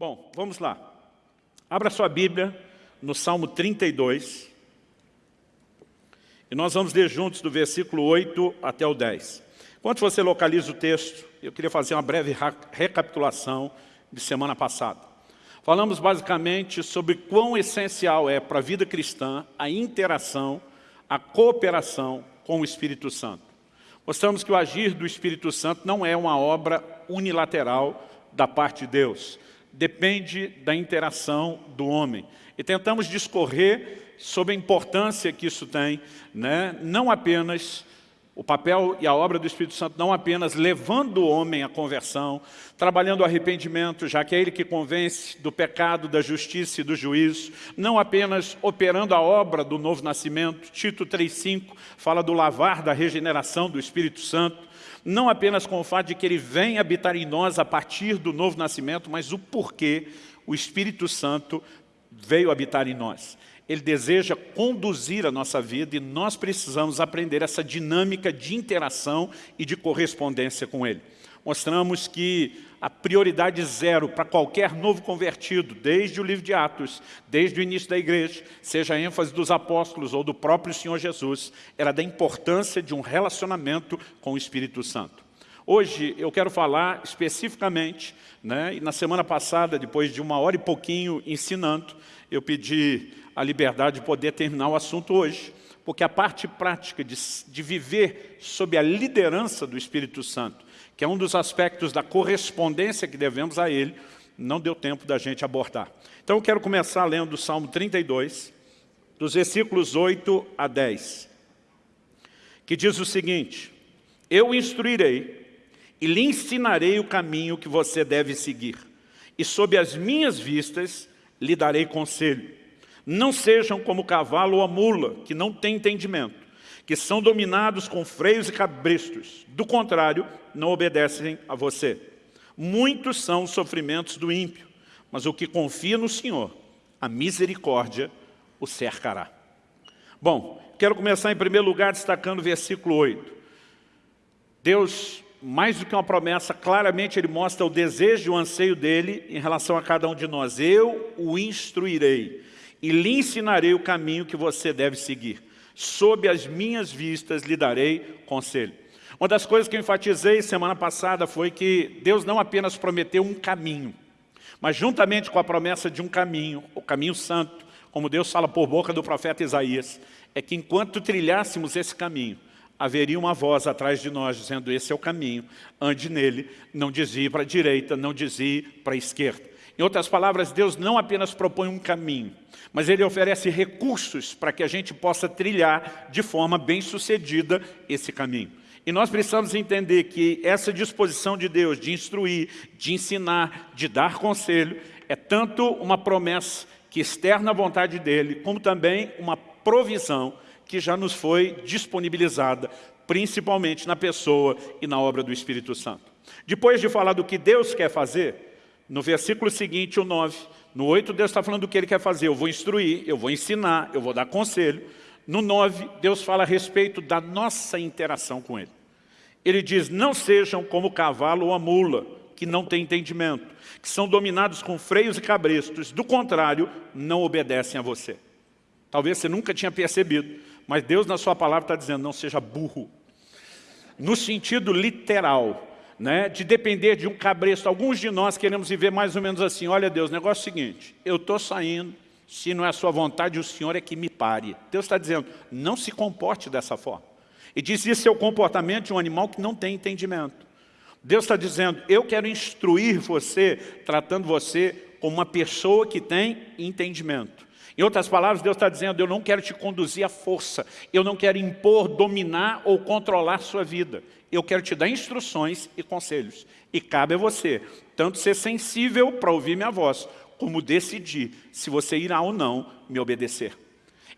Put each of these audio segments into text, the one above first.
Bom, vamos lá. Abra sua Bíblia no Salmo 32. E nós vamos ler juntos do versículo 8 até o 10. Enquanto você localiza o texto, eu queria fazer uma breve recapitulação de semana passada. Falamos basicamente sobre quão essencial é para a vida cristã a interação, a cooperação com o Espírito Santo. Mostramos que o agir do Espírito Santo não é uma obra unilateral da parte de Deus depende da interação do homem. E tentamos discorrer sobre a importância que isso tem, né? não apenas o papel e a obra do Espírito Santo não apenas levando o homem à conversão, trabalhando o arrependimento, já que é ele que convence do pecado, da justiça e do juízo, não apenas operando a obra do novo nascimento, Tito 3,5 fala do lavar da regeneração do Espírito Santo, não apenas com o fato de que ele vem habitar em nós a partir do novo nascimento, mas o porquê o Espírito Santo veio habitar em nós. Ele deseja conduzir a nossa vida e nós precisamos aprender essa dinâmica de interação e de correspondência com Ele. Mostramos que a prioridade zero para qualquer novo convertido, desde o livro de Atos, desde o início da igreja, seja a ênfase dos apóstolos ou do próprio Senhor Jesus, era da importância de um relacionamento com o Espírito Santo. Hoje eu quero falar especificamente, né, e na semana passada, depois de uma hora e pouquinho ensinando, eu pedi a liberdade de poder terminar o assunto hoje, porque a parte prática de, de viver sob a liderança do Espírito Santo, que é um dos aspectos da correspondência que devemos a Ele, não deu tempo da gente abordar. Então eu quero começar lendo o Salmo 32, dos versículos 8 a 10, que diz o seguinte, Eu instruirei e lhe ensinarei o caminho que você deve seguir, e sob as minhas vistas lhe darei conselho. Não sejam como o cavalo ou a mula, que não tem entendimento, que são dominados com freios e cabrestos. Do contrário, não obedecem a você. Muitos são os sofrimentos do ímpio, mas o que confia no Senhor, a misericórdia o cercará. Bom, quero começar em primeiro lugar destacando o versículo 8. Deus, mais do que uma promessa, claramente Ele mostra o desejo e o anseio dEle em relação a cada um de nós. Eu o instruirei e lhe ensinarei o caminho que você deve seguir. Sob as minhas vistas lhe darei conselho. Uma das coisas que eu enfatizei semana passada foi que Deus não apenas prometeu um caminho, mas juntamente com a promessa de um caminho, o caminho santo, como Deus fala por boca do profeta Isaías, é que enquanto trilhássemos esse caminho, haveria uma voz atrás de nós dizendo, esse é o caminho, ande nele, não desvie para a direita, não desvie para a esquerda. Em outras palavras, Deus não apenas propõe um caminho, mas Ele oferece recursos para que a gente possa trilhar de forma bem sucedida esse caminho. E nós precisamos entender que essa disposição de Deus de instruir, de ensinar, de dar conselho, é tanto uma promessa que externa a vontade dEle, como também uma provisão que já nos foi disponibilizada, principalmente na pessoa e na obra do Espírito Santo. Depois de falar do que Deus quer fazer, no versículo seguinte, o 9, no 8, Deus está falando do que Ele quer fazer. Eu vou instruir, eu vou ensinar, eu vou dar conselho. No 9, Deus fala a respeito da nossa interação com Ele. Ele diz, não sejam como o cavalo ou a mula, que não tem entendimento, que são dominados com freios e cabrestos, do contrário, não obedecem a você. Talvez você nunca tinha percebido, mas Deus na sua palavra está dizendo, não seja burro. No sentido literal, né, de depender de um cabresto. Alguns de nós queremos viver mais ou menos assim, olha Deus, negócio é o seguinte, eu estou saindo, se não é a sua vontade, o Senhor é que me pare. Deus está dizendo, não se comporte dessa forma. E diz, isso é o comportamento de um animal que não tem entendimento. Deus está dizendo, eu quero instruir você, tratando você como uma pessoa que tem entendimento. Em outras palavras, Deus está dizendo, eu não quero te conduzir à força, eu não quero impor, dominar ou controlar sua vida. Eu quero te dar instruções e conselhos. E cabe a você, tanto ser sensível para ouvir minha voz, como decidir se você irá ou não me obedecer.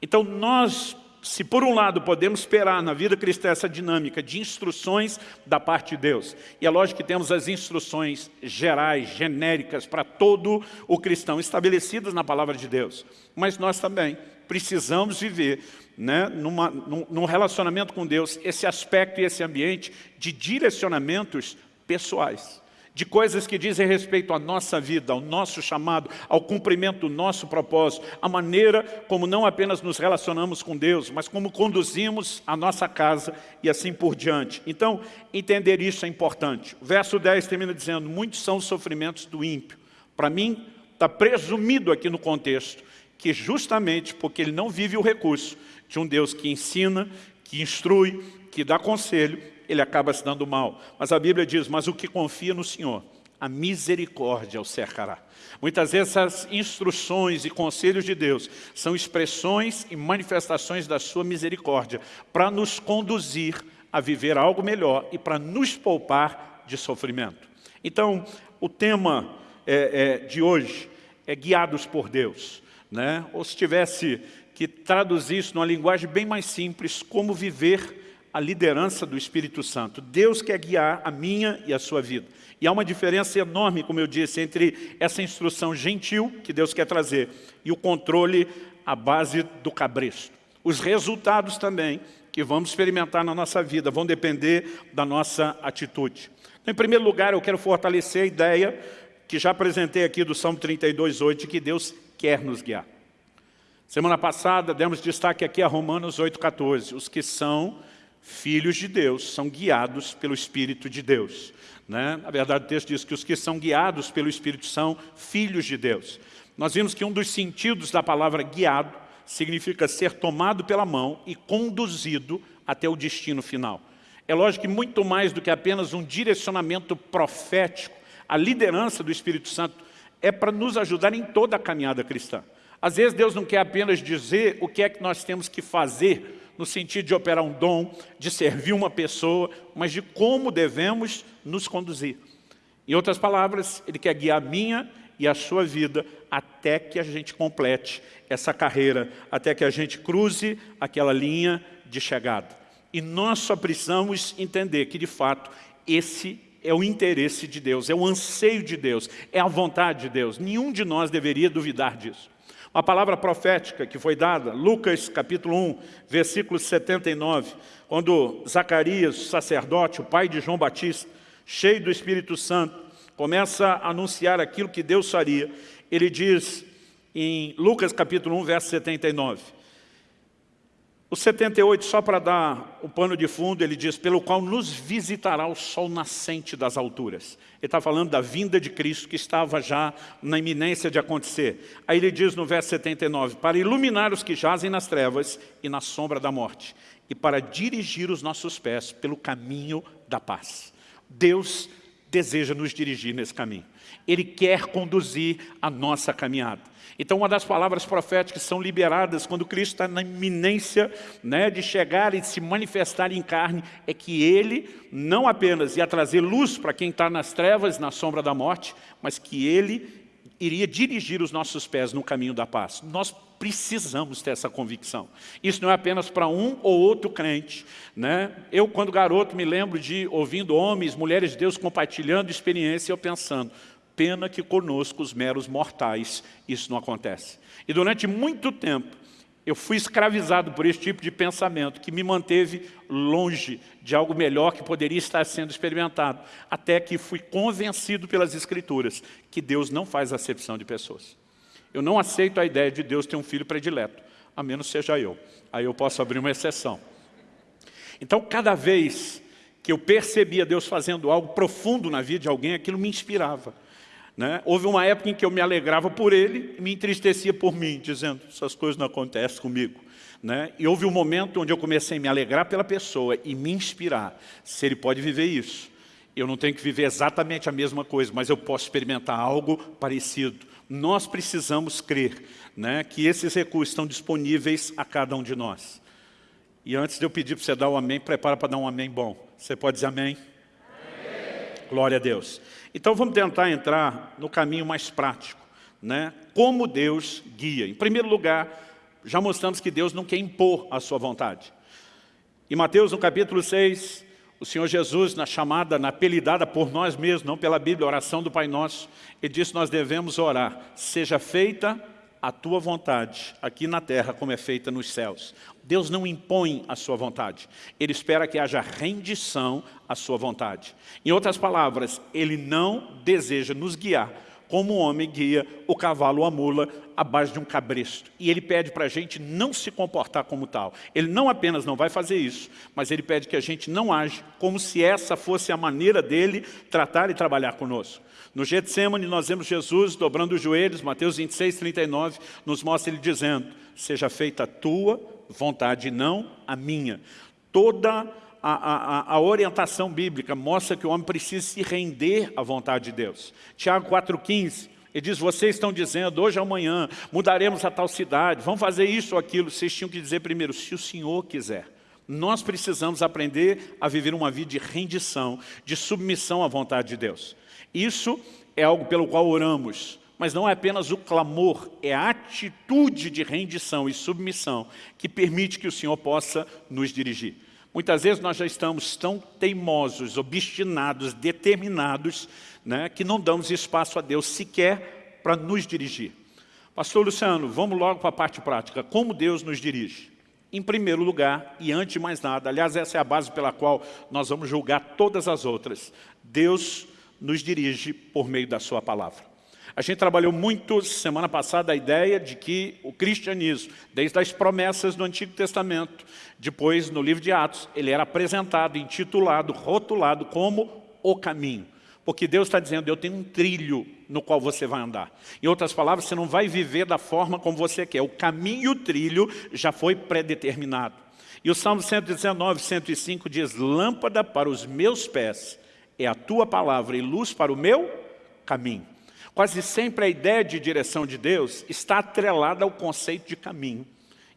Então nós, se por um lado podemos esperar na vida cristã essa dinâmica de instruções da parte de Deus, e é lógico que temos as instruções gerais, genéricas para todo o cristão, estabelecidas na palavra de Deus, mas nós também precisamos viver né, numa, num, num relacionamento com Deus esse aspecto e esse ambiente de direcionamentos pessoais. De coisas que dizem respeito à nossa vida, ao nosso chamado, ao cumprimento do nosso propósito, a maneira como não apenas nos relacionamos com Deus, mas como conduzimos a nossa casa e assim por diante. Então, entender isso é importante. O verso 10 termina dizendo, muitos são os sofrimentos do ímpio. Para mim, está presumido aqui no contexto, que justamente porque ele não vive o recurso de um Deus que ensina, que instrui, que dá conselho, ele acaba se dando mal. Mas a Bíblia diz, mas o que confia no Senhor, a misericórdia o cercará. Muitas vezes essas instruções e conselhos de Deus são expressões e manifestações da sua misericórdia para nos conduzir a viver algo melhor e para nos poupar de sofrimento. Então, o tema é, é, de hoje é guiados por Deus. Né? Ou se tivesse que traduzir isso numa linguagem bem mais simples, como viver a liderança do Espírito Santo. Deus quer guiar a minha e a sua vida. E há uma diferença enorme, como eu disse, entre essa instrução gentil que Deus quer trazer e o controle à base do cabresto. Os resultados também que vamos experimentar na nossa vida vão depender da nossa atitude. Então, em primeiro lugar, eu quero fortalecer a ideia que já apresentei aqui do Salmo 32, 8, de que Deus quer nos guiar. Semana passada, demos destaque aqui a Romanos 8, 14. Os que são filhos de Deus, são guiados pelo Espírito de Deus. Né? Na verdade, o texto diz que os que são guiados pelo Espírito são filhos de Deus. Nós vimos que um dos sentidos da palavra guiado significa ser tomado pela mão e conduzido até o destino final. É lógico que muito mais do que apenas um direcionamento profético, a liderança do Espírito Santo é para nos ajudar em toda a caminhada cristã. Às vezes Deus não quer apenas dizer o que é que nós temos que fazer no sentido de operar um dom, de servir uma pessoa, mas de como devemos nos conduzir. Em outras palavras, Ele quer guiar a minha e a sua vida até que a gente complete essa carreira, até que a gente cruze aquela linha de chegada. E nós só precisamos entender que, de fato, esse é o interesse de Deus, é o anseio de Deus, é a vontade de Deus. Nenhum de nós deveria duvidar disso. Uma palavra profética que foi dada, Lucas capítulo 1, versículo 79, quando Zacarias, sacerdote, o pai de João Batista, cheio do Espírito Santo, começa a anunciar aquilo que Deus faria. Ele diz em Lucas capítulo 1, verso 79, o 78, só para dar o pano de fundo, ele diz, pelo qual nos visitará o sol nascente das alturas. Ele está falando da vinda de Cristo que estava já na iminência de acontecer. Aí ele diz no verso 79, para iluminar os que jazem nas trevas e na sombra da morte, e para dirigir os nossos pés pelo caminho da paz. Deus deseja nos dirigir nesse caminho. Ele quer conduzir a nossa caminhada. Então, uma das palavras proféticas que são liberadas quando Cristo está na iminência né, de chegar e de se manifestar em carne, é que Ele não apenas ia trazer luz para quem está nas trevas, na sombra da morte, mas que Ele iria dirigir os nossos pés no caminho da paz. Nós precisamos ter essa convicção. Isso não é apenas para um ou outro crente. Né? Eu, quando garoto, me lembro de ouvindo homens, mulheres de Deus compartilhando experiência, eu pensando, Pena que conosco, os meros mortais, isso não acontece. E durante muito tempo, eu fui escravizado por esse tipo de pensamento que me manteve longe de algo melhor que poderia estar sendo experimentado, até que fui convencido pelas Escrituras que Deus não faz acepção de pessoas. Eu não aceito a ideia de Deus ter um filho predileto, a menos seja eu. Aí eu posso abrir uma exceção. Então, cada vez que eu percebia Deus fazendo algo profundo na vida de alguém, aquilo me inspirava. Né? Houve uma época em que eu me alegrava por ele e me entristecia por mim, dizendo, essas coisas não acontecem comigo. Né? E houve um momento onde eu comecei a me alegrar pela pessoa e me inspirar. Se ele pode viver isso, eu não tenho que viver exatamente a mesma coisa, mas eu posso experimentar algo parecido. Nós precisamos crer né, que esses recursos estão disponíveis a cada um de nós. E antes de eu pedir para você dar um amém, prepara para dar um amém bom. Você pode dizer amém? Glória a Deus. Então vamos tentar entrar no caminho mais prático, né? como Deus guia. Em primeiro lugar, já mostramos que Deus não quer impor a sua vontade. Em Mateus, no capítulo 6, o Senhor Jesus, na chamada, na apelidada por nós mesmos, não pela Bíblia, oração do Pai Nosso, Ele disse nós devemos orar, seja feita a tua vontade aqui na terra como é feita nos céus. Deus não impõe a sua vontade. Ele espera que haja rendição à sua vontade. Em outras palavras, Ele não deseja nos guiar como o homem guia o cavalo ou a mula à base de um cabresto. E ele pede para a gente não se comportar como tal. Ele não apenas não vai fazer isso, mas ele pede que a gente não age como se essa fosse a maneira dele tratar e trabalhar conosco. No Getsemane nós vemos Jesus dobrando os joelhos, Mateus 26, 39, nos mostra ele dizendo, seja feita a tua vontade, não a minha. Toda a, a, a, orientação bíblica mostra que o homem precisa se render à vontade de Deus. Tiago 4,15, ele diz, vocês estão dizendo, hoje ou amanhã, mudaremos a tal cidade, vamos fazer isso ou aquilo. Vocês tinham que dizer primeiro, se o Senhor quiser. Nós precisamos aprender a viver uma vida de rendição, de submissão à vontade de Deus. Isso é algo pelo qual oramos, mas não é apenas o clamor, é a atitude de rendição e submissão que permite que o Senhor possa nos dirigir. Muitas vezes nós já estamos tão teimosos, obstinados, determinados, né, que não damos espaço a Deus sequer para nos dirigir. Pastor Luciano, vamos logo para a parte prática. Como Deus nos dirige? Em primeiro lugar, e antes de mais nada, aliás, essa é a base pela qual nós vamos julgar todas as outras. Deus nos dirige por meio da sua palavra. A gente trabalhou muito semana passada a ideia de que o cristianismo, desde as promessas do Antigo Testamento, depois no livro de Atos, ele era apresentado, intitulado, rotulado como o caminho. Porque Deus está dizendo, eu tenho um trilho no qual você vai andar. Em outras palavras, você não vai viver da forma como você quer. O caminho e o trilho já foi predeterminado. E o Salmo 119, 105 diz, lâmpada para os meus pés é a tua palavra e luz para o meu caminho. Quase sempre a ideia de direção de Deus está atrelada ao conceito de caminho.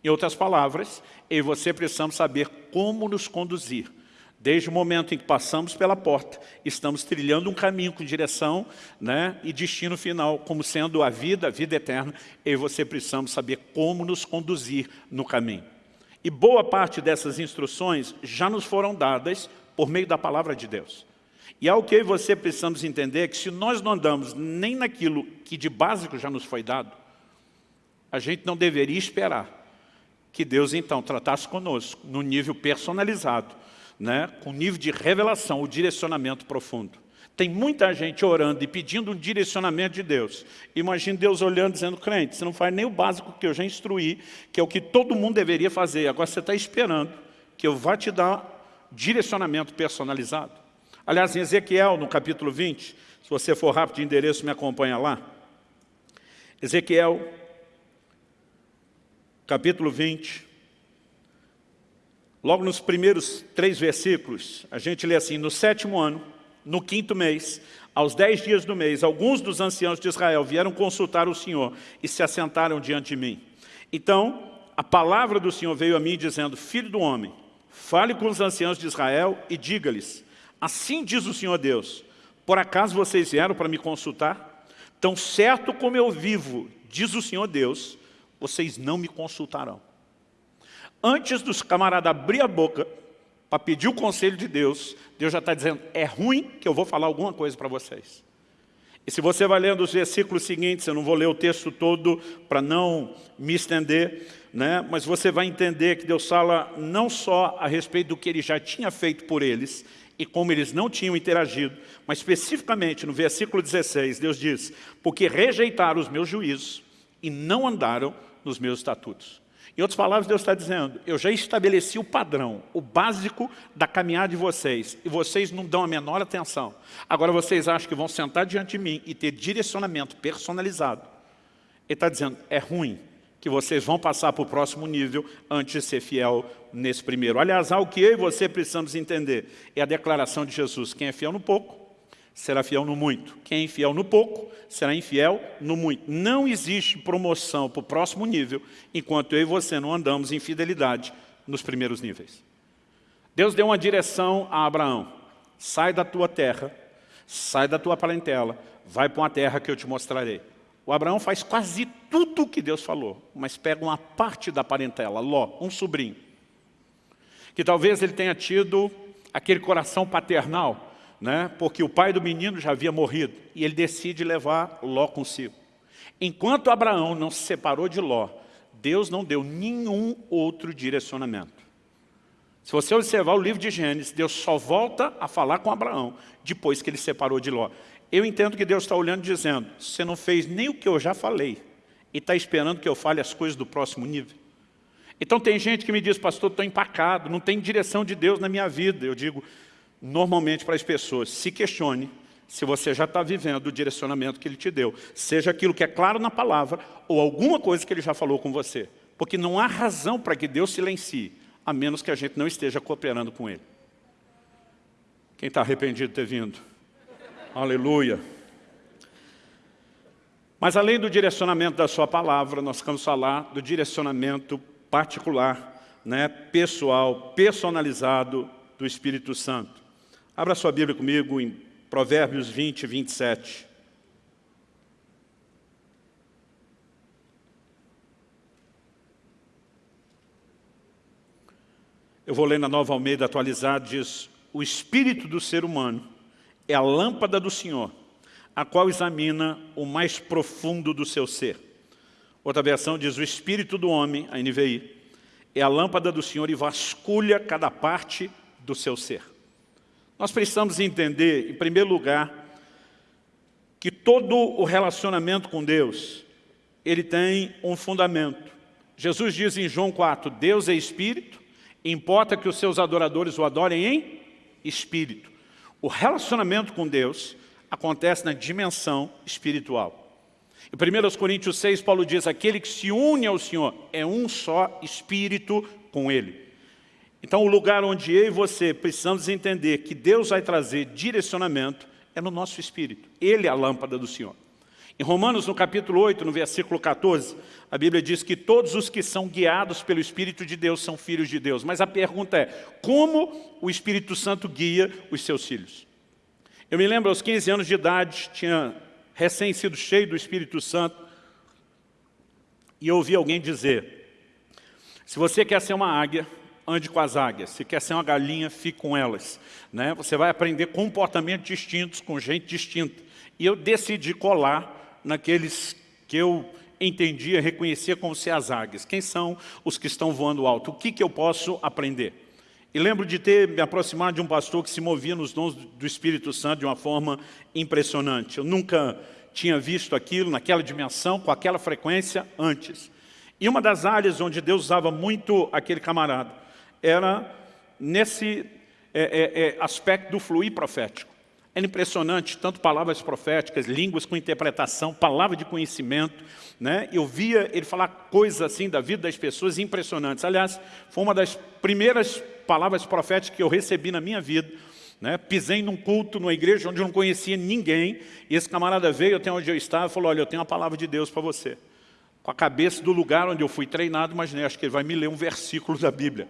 Em outras palavras, eu e você precisamos saber como nos conduzir. Desde o momento em que passamos pela porta, estamos trilhando um caminho com direção né, e destino final, como sendo a vida, a vida eterna. Eu e você precisamos saber como nos conduzir no caminho. E boa parte dessas instruções já nos foram dadas por meio da palavra de Deus. E algo que e você precisamos entender é que se nós não andamos nem naquilo que de básico já nos foi dado, a gente não deveria esperar que Deus então tratasse conosco no nível personalizado, né, com nível de revelação, o direcionamento profundo. Tem muita gente orando e pedindo um direcionamento de Deus. Imagine Deus olhando dizendo, crente, você não faz nem o básico que eu já instruí, que é o que todo mundo deveria fazer. Agora você está esperando que eu vá te dar direcionamento personalizado. Aliás, em Ezequiel, no capítulo 20, se você for rápido de endereço, me acompanha lá. Ezequiel, capítulo 20, logo nos primeiros três versículos, a gente lê assim, no sétimo ano, no quinto mês, aos dez dias do mês, alguns dos anciãos de Israel vieram consultar o Senhor e se assentaram diante de mim. Então, a palavra do Senhor veio a mim dizendo, Filho do homem, fale com os anciãos de Israel e diga-lhes, Assim diz o Senhor Deus, por acaso vocês vieram para me consultar? Tão certo como eu vivo, diz o Senhor Deus, vocês não me consultarão. Antes dos camaradas abrir a boca para pedir o conselho de Deus, Deus já está dizendo, é ruim que eu vou falar alguma coisa para vocês. E se você vai lendo os versículos seguintes, eu não vou ler o texto todo para não me estender, né? mas você vai entender que Deus fala não só a respeito do que Ele já tinha feito por eles, e como eles não tinham interagido, mas especificamente no versículo 16, Deus diz, porque rejeitaram os meus juízos e não andaram nos meus estatutos. Em outras palavras, Deus está dizendo, eu já estabeleci o padrão, o básico da caminhada de vocês, e vocês não dão a menor atenção. Agora vocês acham que vão sentar diante de mim e ter direcionamento personalizado. Ele está dizendo, é ruim, que vocês vão passar para o próximo nível antes de ser fiel nesse primeiro. Aliás, algo que eu e você precisamos entender é a declaração de Jesus. Quem é fiel no pouco, será fiel no muito. Quem é infiel no pouco, será infiel no muito. Não existe promoção para o próximo nível enquanto eu e você não andamos em fidelidade nos primeiros níveis. Deus deu uma direção a Abraão. Sai da tua terra, sai da tua parentela, vai para uma terra que eu te mostrarei. O Abraão faz quase tudo o que Deus falou, mas pega uma parte da parentela, Ló, um sobrinho, que talvez ele tenha tido aquele coração paternal, né? porque o pai do menino já havia morrido, e ele decide levar Ló consigo. Enquanto Abraão não se separou de Ló, Deus não deu nenhum outro direcionamento. Se você observar o livro de Gênesis, Deus só volta a falar com Abraão depois que ele separou de Ló. Eu entendo que Deus está olhando e dizendo, você não fez nem o que eu já falei e está esperando que eu fale as coisas do próximo nível. Então tem gente que me diz, pastor, estou empacado, não tem direção de Deus na minha vida. Eu digo, normalmente para as pessoas, se questione se você já está vivendo o direcionamento que Ele te deu. Seja aquilo que é claro na palavra ou alguma coisa que Ele já falou com você. Porque não há razão para que Deus silencie a menos que a gente não esteja cooperando com Ele. Quem está arrependido de ter vindo? Aleluia. Mas além do direcionamento da sua palavra, nós vamos falar do direcionamento particular, né, pessoal, personalizado do Espírito Santo. Abra sua Bíblia comigo em Provérbios 20, 27. Eu vou ler na Nova Almeida atualizada, diz, o espírito do ser humano é a lâmpada do Senhor, a qual examina o mais profundo do seu ser. Outra versão diz, o espírito do homem, a NVI, é a lâmpada do Senhor e vasculha cada parte do seu ser. Nós precisamos entender, em primeiro lugar, que todo o relacionamento com Deus, ele tem um fundamento. Jesus diz em João 4, Deus é Espírito, Importa que os seus adoradores o adorem em espírito. O relacionamento com Deus acontece na dimensão espiritual. Em 1 Coríntios 6, Paulo diz, aquele que se une ao Senhor é um só espírito com Ele. Então o lugar onde eu e você precisamos entender que Deus vai trazer direcionamento é no nosso espírito. Ele é a lâmpada do Senhor. Em Romanos, no capítulo 8, no versículo 14, a Bíblia diz que todos os que são guiados pelo Espírito de Deus são filhos de Deus. Mas a pergunta é, como o Espírito Santo guia os seus filhos? Eu me lembro, aos 15 anos de idade, tinha recém sido cheio do Espírito Santo, e eu ouvi alguém dizer, se você quer ser uma águia, ande com as águias. Se quer ser uma galinha, fique com elas. Né? Você vai aprender comportamentos distintos com gente distinta. E eu decidi colar naqueles que eu entendia, reconhecia como águias. Quem são os que estão voando alto? O que, que eu posso aprender? E lembro de ter me aproximado de um pastor que se movia nos dons do Espírito Santo de uma forma impressionante. Eu nunca tinha visto aquilo naquela dimensão, com aquela frequência antes. E uma das áreas onde Deus usava muito aquele camarada era nesse é, é, é, aspecto do fluir profético. Era impressionante, tanto palavras proféticas, línguas com interpretação, palavra de conhecimento. Né? Eu via ele falar coisas assim da vida das pessoas impressionantes. Aliás, foi uma das primeiras palavras proféticas que eu recebi na minha vida. Né? Pisei num culto, numa igreja onde eu não conhecia ninguém, e esse camarada veio até onde eu estava e falou, olha, eu tenho uma palavra de Deus para você. Com a cabeça do lugar onde eu fui treinado, imaginei, acho que ele vai me ler um versículo da Bíblia.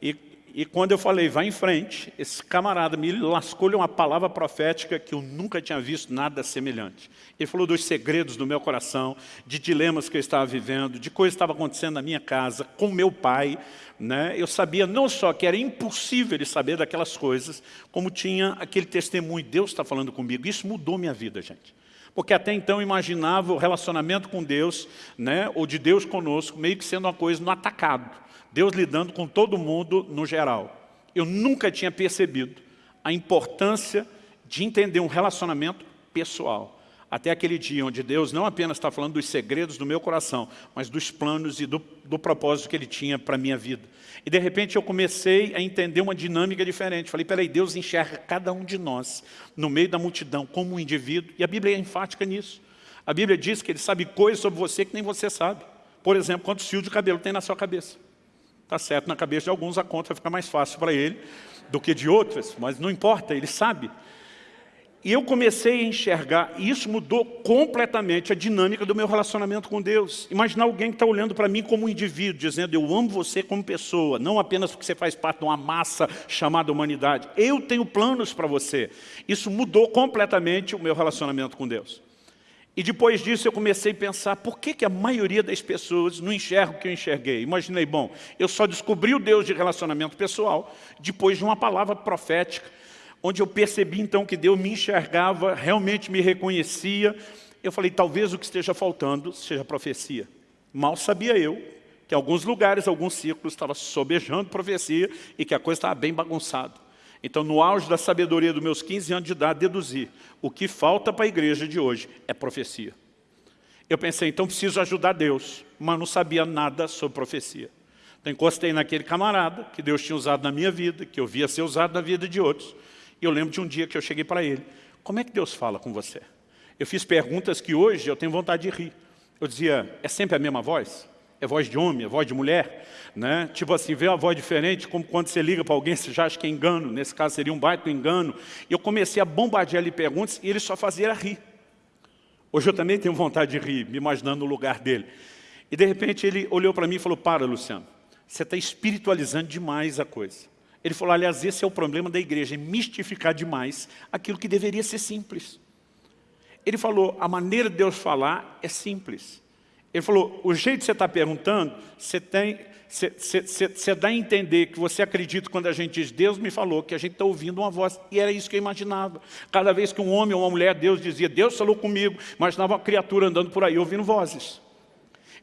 E e quando eu falei, vai em frente, esse camarada me lascou-lhe uma palavra profética que eu nunca tinha visto nada semelhante. Ele falou dos segredos do meu coração, de dilemas que eu estava vivendo, de coisas que estavam acontecendo na minha casa, com meu pai. Né? Eu sabia não só que era impossível ele saber daquelas coisas, como tinha aquele testemunho, Deus está falando comigo. Isso mudou minha vida, gente. Porque até então eu imaginava o relacionamento com Deus, né, ou de Deus conosco, meio que sendo uma coisa no atacado. Deus lidando com todo mundo no geral. Eu nunca tinha percebido a importância de entender um relacionamento pessoal. Até aquele dia onde Deus não apenas está falando dos segredos do meu coração, mas dos planos e do, do propósito que Ele tinha para a minha vida. E de repente eu comecei a entender uma dinâmica diferente. Falei, peraí, Deus enxerga cada um de nós no meio da multidão como um indivíduo. E a Bíblia é enfática nisso. A Bíblia diz que Ele sabe coisas sobre você que nem você sabe. Por exemplo, quantos fios de cabelo tem na sua cabeça. Está certo, na cabeça de alguns a conta fica mais fácil para ele do que de outros, mas não importa, ele sabe. E eu comecei a enxergar, e isso mudou completamente a dinâmica do meu relacionamento com Deus. Imaginar alguém que está olhando para mim como um indivíduo, dizendo, eu amo você como pessoa, não apenas porque você faz parte de uma massa chamada humanidade. Eu tenho planos para você. Isso mudou completamente o meu relacionamento com Deus. E depois disso eu comecei a pensar, por que, que a maioria das pessoas não enxerga o que eu enxerguei? Imaginei, bom, eu só descobri o Deus de relacionamento pessoal depois de uma palavra profética, onde eu percebi então que Deus me enxergava, realmente me reconhecia, Eu falei, talvez o que esteja faltando seja profecia. Mal sabia eu que em alguns lugares, alguns círculos, estava sobejando profecia e que a coisa estava bem bagunçada. Então, no auge da sabedoria dos meus 15 anos de idade, deduzi, o que falta para a igreja de hoje é profecia. Eu pensei, então preciso ajudar Deus, mas não sabia nada sobre profecia. Então encostei naquele camarada que Deus tinha usado na minha vida, que eu via ser usado na vida de outros. E eu lembro de um dia que eu cheguei para ele, como é que Deus fala com você? Eu fiz perguntas que hoje eu tenho vontade de rir. Eu dizia, é sempre a mesma voz? É voz de homem, é voz de mulher? Né? Tipo assim, vê uma voz diferente, como quando você liga para alguém, você já acha que é engano. Nesse caso seria um baita engano. E eu comecei a bombardear ele perguntas e ele só fazia rir. Hoje eu também tenho vontade de rir, me imaginando no lugar dele. E de repente ele olhou para mim e falou, para Luciano, você está espiritualizando demais a coisa. Ele falou, aliás, esse é o problema da igreja, é mistificar demais aquilo que deveria ser simples. Ele falou, a maneira de Deus falar é simples. Ele falou, o jeito que você está perguntando, você, tem, você, você, você dá a entender que você acredita quando a gente diz, Deus me falou, que a gente está ouvindo uma voz. E era isso que eu imaginava. Cada vez que um homem ou uma mulher, Deus dizia, Deus falou comigo, imaginava uma criatura andando por aí, ouvindo vozes.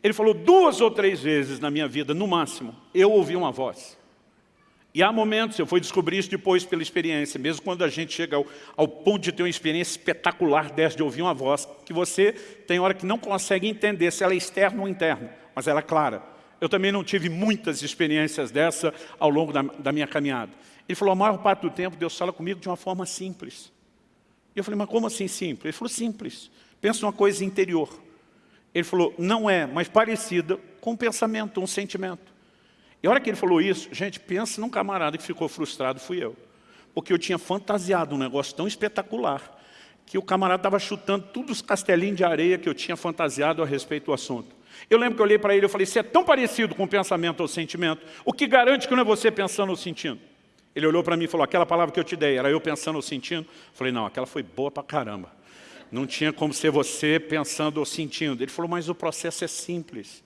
Ele falou duas ou três vezes na minha vida, no máximo, eu ouvi uma voz. E há momentos, eu fui descobrir isso depois pela experiência, mesmo quando a gente chega ao, ao, ponto de ter uma experiência espetacular dessa, de ouvir uma voz, que você tem hora que não consegue entender se ela é externa ou interna, mas ela é clara. Eu também não tive muitas experiências dessa ao longo da, da minha caminhada. Ele falou, a maior parte do tempo Deus fala comigo de uma forma simples. E eu falei, mas como assim simples? Ele falou, simples. Pensa numa coisa interior. Ele falou, não é, mas parecida com um pensamento, um sentimento. E a hora que ele falou isso, gente, pensa num camarada que ficou frustrado, fui eu. Porque eu tinha fantasiado um negócio tão espetacular, que o camarada estava chutando todos os castelinhos de areia que eu tinha fantasiado a respeito do assunto. Eu lembro que eu olhei para ele e falei, você é tão parecido com pensamento ou sentimento, o que garante que não é você pensando ou sentindo? Ele olhou para mim e falou, aquela palavra que eu te dei, era eu pensando ou sentindo? Eu falei, não, aquela foi boa para caramba. Não tinha como ser você pensando ou sentindo. Ele falou, mas o processo é simples.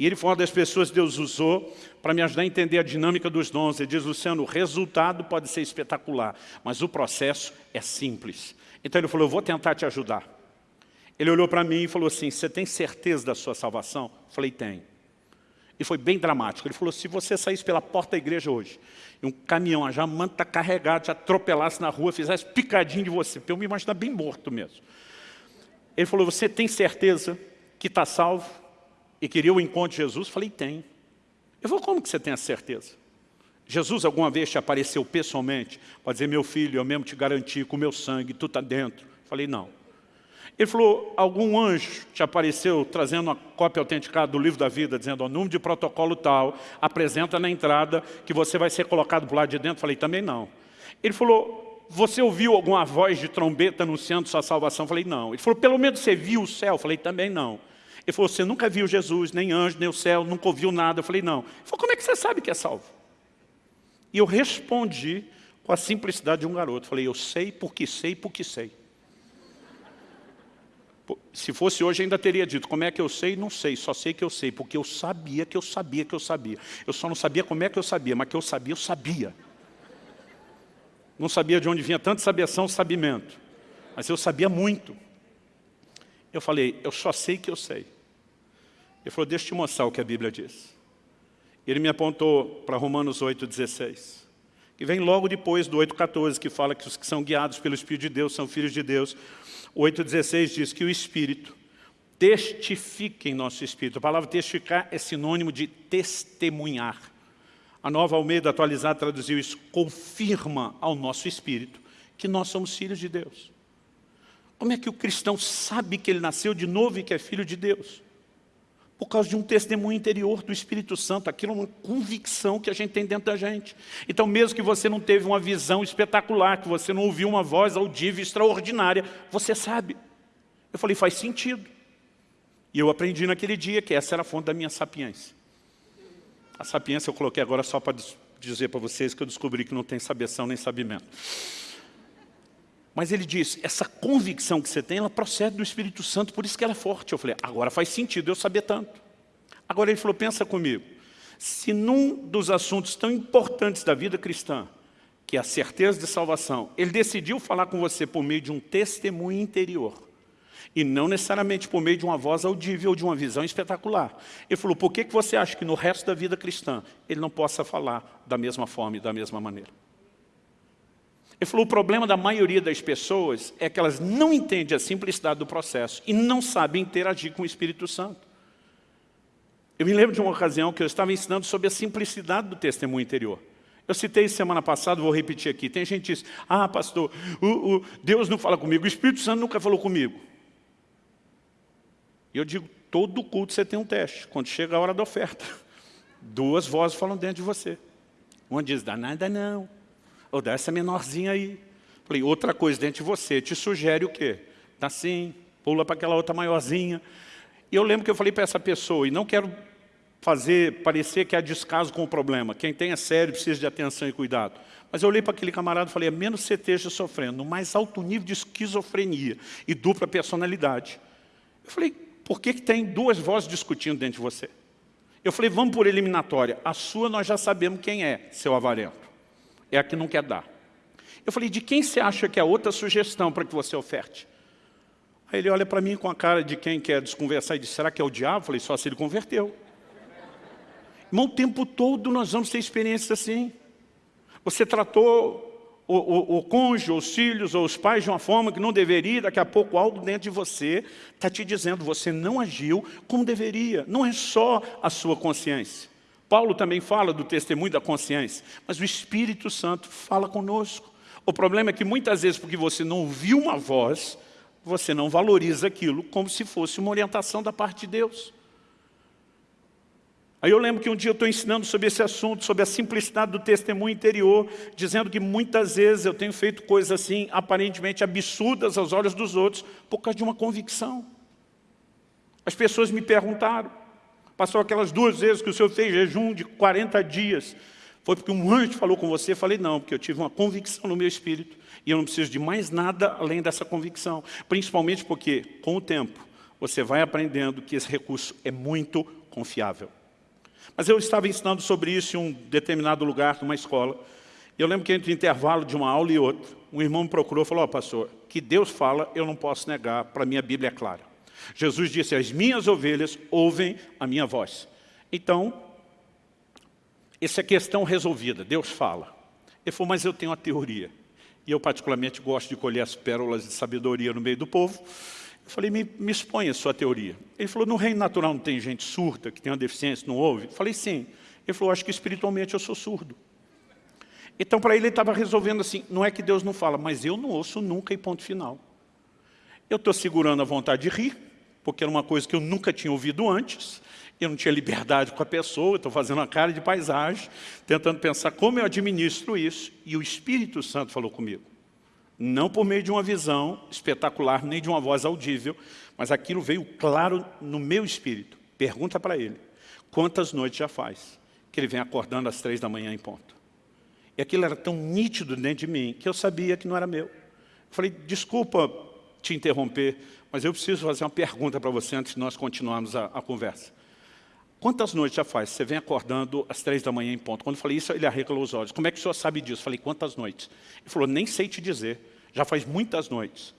E ele foi uma das pessoas que Deus usou para me ajudar a entender a dinâmica dos dons. Ele diz, Luciano, o resultado pode ser espetacular, mas o processo é simples. Então ele falou, eu vou tentar te ajudar. Ele olhou para mim e falou assim, você tem certeza da sua salvação? Eu falei, tenho. E foi bem dramático. Ele falou, se você saísse pela porta da igreja hoje, e um caminhão, já manta carregado, te atropelasse na rua, fizesse picadinho de você, eu me imagino bem morto mesmo. Ele falou, você tem certeza que está salvo? E queria o encontro de Jesus? Falei, tem. Eu falei, como que você tem a certeza? Jesus alguma vez te apareceu pessoalmente para dizer, meu filho, eu mesmo te garanti com meu sangue, tu está dentro. Falei, não. Ele falou, algum anjo te apareceu trazendo uma cópia autenticada do livro da vida, dizendo, o número de protocolo tal, apresenta na entrada que você vai ser colocado para o lado de dentro? Falei, também não. Ele falou, você ouviu alguma voz de trombeta anunciando sua salvação? Falei, não. Ele falou, pelo menos você viu o céu? Falei, também não. Ele falou, você nunca viu Jesus, nem anjo, nem o céu, nunca ouviu nada. Eu falei, não. Ele falou, como é que você sabe que é salvo? E eu respondi com a simplicidade de um garoto. Falei, eu sei porque sei porque sei. Se fosse hoje, ainda teria dito, como é que eu sei? Não sei, só sei que eu sei, porque eu sabia que eu sabia que eu sabia. Eu só não sabia como é que eu sabia, mas que eu sabia, eu sabia. Não sabia de onde vinha tanta sabiação, sabimento. Mas eu sabia muito. Eu falei, eu só sei que eu sei. Ele falou, deixa eu te mostrar o que a Bíblia diz. Ele me apontou para Romanos 8,16, que vem logo depois do 8,14, que fala que os que são guiados pelo Espírito de Deus são filhos de Deus. O 8,16 diz que o Espírito testifica em nosso Espírito. A palavra testificar é sinônimo de testemunhar. A nova Almeida atualizada traduziu isso, confirma ao nosso Espírito que nós somos filhos de Deus. Como é que o cristão sabe que ele nasceu de novo e que é filho de Deus? Por causa de um testemunho interior do Espírito Santo, aquilo é uma convicção que a gente tem dentro da gente. Então mesmo que você não teve uma visão espetacular, que você não ouviu uma voz audível extraordinária, você sabe. Eu falei, faz sentido. E eu aprendi naquele dia que essa era a fonte da minha sapiência. A sapiência eu coloquei agora só para dizer para vocês que eu descobri que não tem sabeção nem sabimento. Mas ele diz, essa convicção que você tem, ela procede do Espírito Santo, por isso que ela é forte. Eu falei, agora faz sentido eu saber tanto. Agora ele falou, pensa comigo, se num dos assuntos tão importantes da vida cristã, que é a certeza de salvação, ele decidiu falar com você por meio de um testemunho interior, E não necessariamente por meio de uma voz audível ou de uma visão espetacular. Ele falou, por que você acha que no resto da vida cristã ele não possa falar da mesma forma e da mesma maneira? Ele falou, o problema da maioria das pessoas é que elas não entendem a simplicidade do processo e não sabem interagir com o Espírito Santo. Eu me lembro de uma ocasião que eu estava ensinando sobre a simplicidade do testemunho interior. Eu citei semana passada, vou repetir aqui. Tem gente que diz, ah, pastor, o, o Deus não fala comigo, o Espírito Santo nunca falou comigo. E eu digo, todo culto você tem um teste. Quando chega a hora da oferta, duas vozes falam dentro de você. Uma diz, dá nada não. Ou dá essa menorzinha aí. Falei, outra coisa dentro de você, te sugere o quê? Tá assim, pula para aquela outra maiorzinha. E eu lembro que eu falei para essa pessoa, e não quero fazer parecer que há descaso com o problema. Quem tem é sério precisa de atenção e cuidado. Mas eu olhei para aquele camarada e falei, a menos você esteja sofrendo no mais alto nível de esquizofrenia e dupla personalidade. Eu falei, por que, que tem duas vozes discutindo dentro de você? Eu falei, vamos por eliminatória. A sua nós já sabemos quem é, seu avarento. É a que não quer dar. Eu falei, de quem você acha que é outra sugestão para que você oferte? Aí ele olha para mim com a cara de quem quer desconversar e diz, será que é o diabo? Eu falei, só se ele converteu. Irmão, o tempo todo nós vamos ter experiências assim. Você tratou o, o, o cônjuge, os filhos ou os pais de uma forma que não deveria, daqui a pouco algo dentro de você está te dizendo, você não agiu como deveria. Não é só a sua consciência. Paulo também fala do testemunho da consciência, mas o Espírito Santo fala conosco. O problema é que muitas vezes, porque você não ouviu uma voz, você não valoriza aquilo como se fosse uma orientação da parte de Deus. Aí eu lembro que um dia eu estou ensinando sobre esse assunto, sobre a simplicidade do testemunho interior, dizendo que muitas vezes eu tenho feito coisas assim, aparentemente absurdas aos olhos dos outros, por causa de uma convicção. As pessoas me perguntaram, passou aquelas duas vezes que o senhor fez jejum de 40 dias, foi porque um anjo falou com você? Falei, não, porque eu tive uma convicção no meu espírito, e eu não preciso de mais nada além dessa convicção, principalmente porque, com o tempo, você vai aprendendo que esse recurso é muito confiável. Mas eu estava ensinando sobre isso em um determinado lugar, numa escola. Eu lembro que entre o intervalo de uma aula e outra, um irmão me procurou e falou, ó oh, pastor, que Deus fala, eu não posso negar, para mim a Bíblia é clara. Jesus disse, as minhas ovelhas ouvem a minha voz. Então, essa é questão resolvida, Deus fala. Ele falou, mas eu tenho uma teoria. E eu particularmente gosto de colher as pérolas de sabedoria no meio do povo. Eu falei, me, me expõe a sua teoria. Ele falou, no reino natural não tem gente surda, que tem uma deficiência, não ouve? Eu falei, sim. Ele falou, acho que espiritualmente eu sou surdo. Então, para ele, ele estava resolvendo assim, não é que Deus não fala, mas eu não ouço nunca e ponto final. Eu estou segurando a vontade de rir, porque era uma coisa que eu nunca tinha ouvido antes, eu não tinha liberdade com a pessoa, estou fazendo uma cara de paisagem, tentando pensar como eu administro isso, e o Espírito Santo falou comigo não por meio de uma visão espetacular, nem de uma voz audível, mas aquilo veio claro no meu espírito. Pergunta para ele, quantas noites já faz que ele vem acordando às três da manhã em ponto? E aquilo era tão nítido dentro de mim, que eu sabia que não era meu. Eu falei, desculpa te interromper, mas eu preciso fazer uma pergunta para você antes de nós continuarmos a, a conversa. Quantas noites já faz? Você vem acordando às três da manhã em ponto. Quando eu falei isso, ele arregalou os olhos. Como é que o senhor sabe disso? Eu falei, quantas noites? Ele falou, nem sei te dizer. Já faz muitas noites.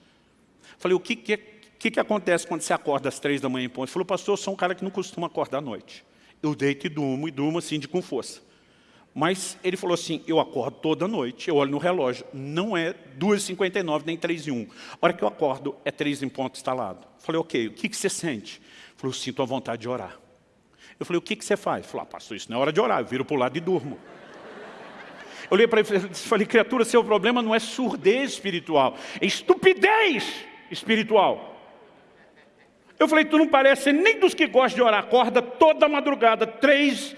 Eu falei, o que, que, que, que acontece quando você acorda às três da manhã em ponto? Ele falou, pastor, eu sou um cara que não costuma acordar à noite. Eu deito e durmo, e durmo assim de com força. Mas ele falou assim, eu acordo toda noite, eu olho no relógio, não é 2h59 nem 3 h 1. A hora que eu acordo, é 3 em ponto instalado. Falei, ok, o que, que você sente? Falou, sinto a vontade de orar. Eu falei, o que, que você faz? Falou, ah, pastor, isso não é hora de orar, eu viro para o lado e durmo. Eu olhei para ele e falei, criatura, seu problema não é surdez espiritual, é estupidez espiritual. Eu falei, tu não parece nem dos que gostam de orar, acorda toda madrugada, três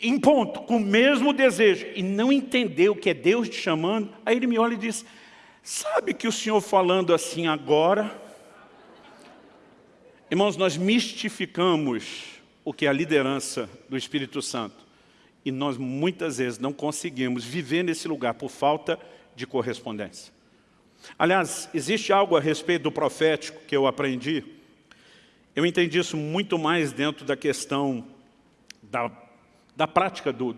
em ponto, com o mesmo desejo, e não entendeu que é Deus te chamando. Aí ele me olha e diz, sabe que o senhor falando assim agora... Irmãos, nós mistificamos o que é a liderança do Espírito Santo. E nós muitas vezes não conseguimos viver nesse lugar por falta de correspondência. Aliás, existe algo a respeito do profético que eu aprendi. Eu entendi isso muito mais dentro da questão da, da prática do,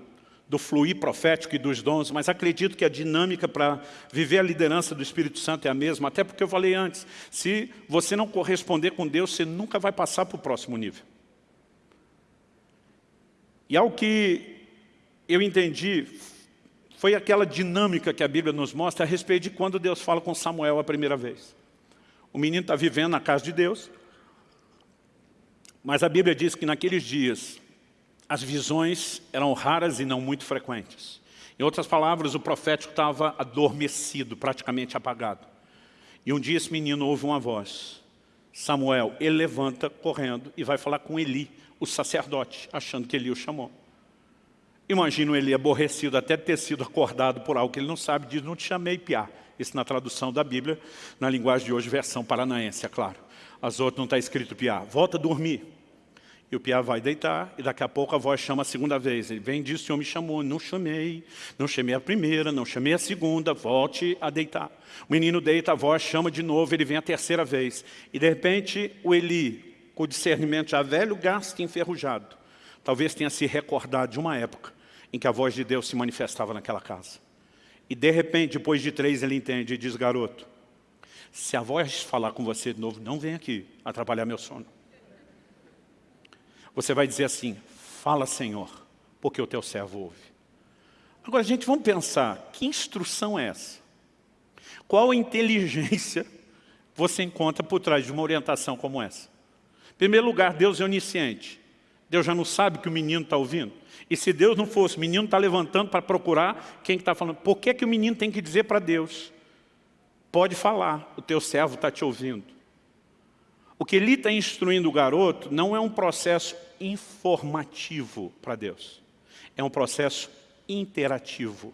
do fluir profético e dos dons, mas acredito que a dinâmica para viver a liderança do Espírito Santo é a mesma, até porque eu falei antes, se você não corresponder com Deus, você nunca vai passar para o próximo nível. E ao que eu entendi, foi aquela dinâmica que a Bíblia nos mostra a respeito de quando Deus fala com Samuel a primeira vez. O menino está vivendo na casa de Deus, mas a Bíblia diz que naqueles dias as visões eram raras e não muito frequentes. Em outras palavras, o profético estava adormecido, praticamente apagado. E um dia esse menino ouve uma voz. Samuel, ele levanta correndo e vai falar com Eli, o sacerdote, achando que Eli o chamou. Imagino ele aborrecido até ter sido acordado por algo que ele não sabe, diz, não te chamei piá. Isso na tradução da Bíblia, na linguagem de hoje, versão paranaense, é claro. As outras não está escrito piá. Volta a dormir. E o piá vai deitar, e daqui a pouco a voz chama a segunda vez. Ele vem diz, o Senhor me chamou, não chamei, não chamei a primeira, não chamei a segunda, volte a deitar. O menino deita, a voz chama de novo, ele vem a terceira vez. E de repente o Eli, com o discernimento já velho, gasto e enferrujado, talvez tenha se recordado de uma época em que a voz de Deus se manifestava naquela casa. E de repente, depois de três, ele entende e diz, garoto, se a voz falar com você de novo, não vem aqui atrapalhar meu sono. Você vai dizer assim, fala Senhor, porque o teu servo ouve. Agora, gente, vamos pensar, que instrução é essa? Qual inteligência você encontra por trás de uma orientação como essa? Em primeiro lugar, Deus é onisciente. Deus já não sabe que o menino está ouvindo. E se Deus não fosse, o menino está levantando para procurar quem está falando. Por que, que o menino tem que dizer para Deus? Pode falar, o teu servo está te ouvindo. O que ele está instruindo o garoto não é um processo informativo para Deus. É um processo interativo.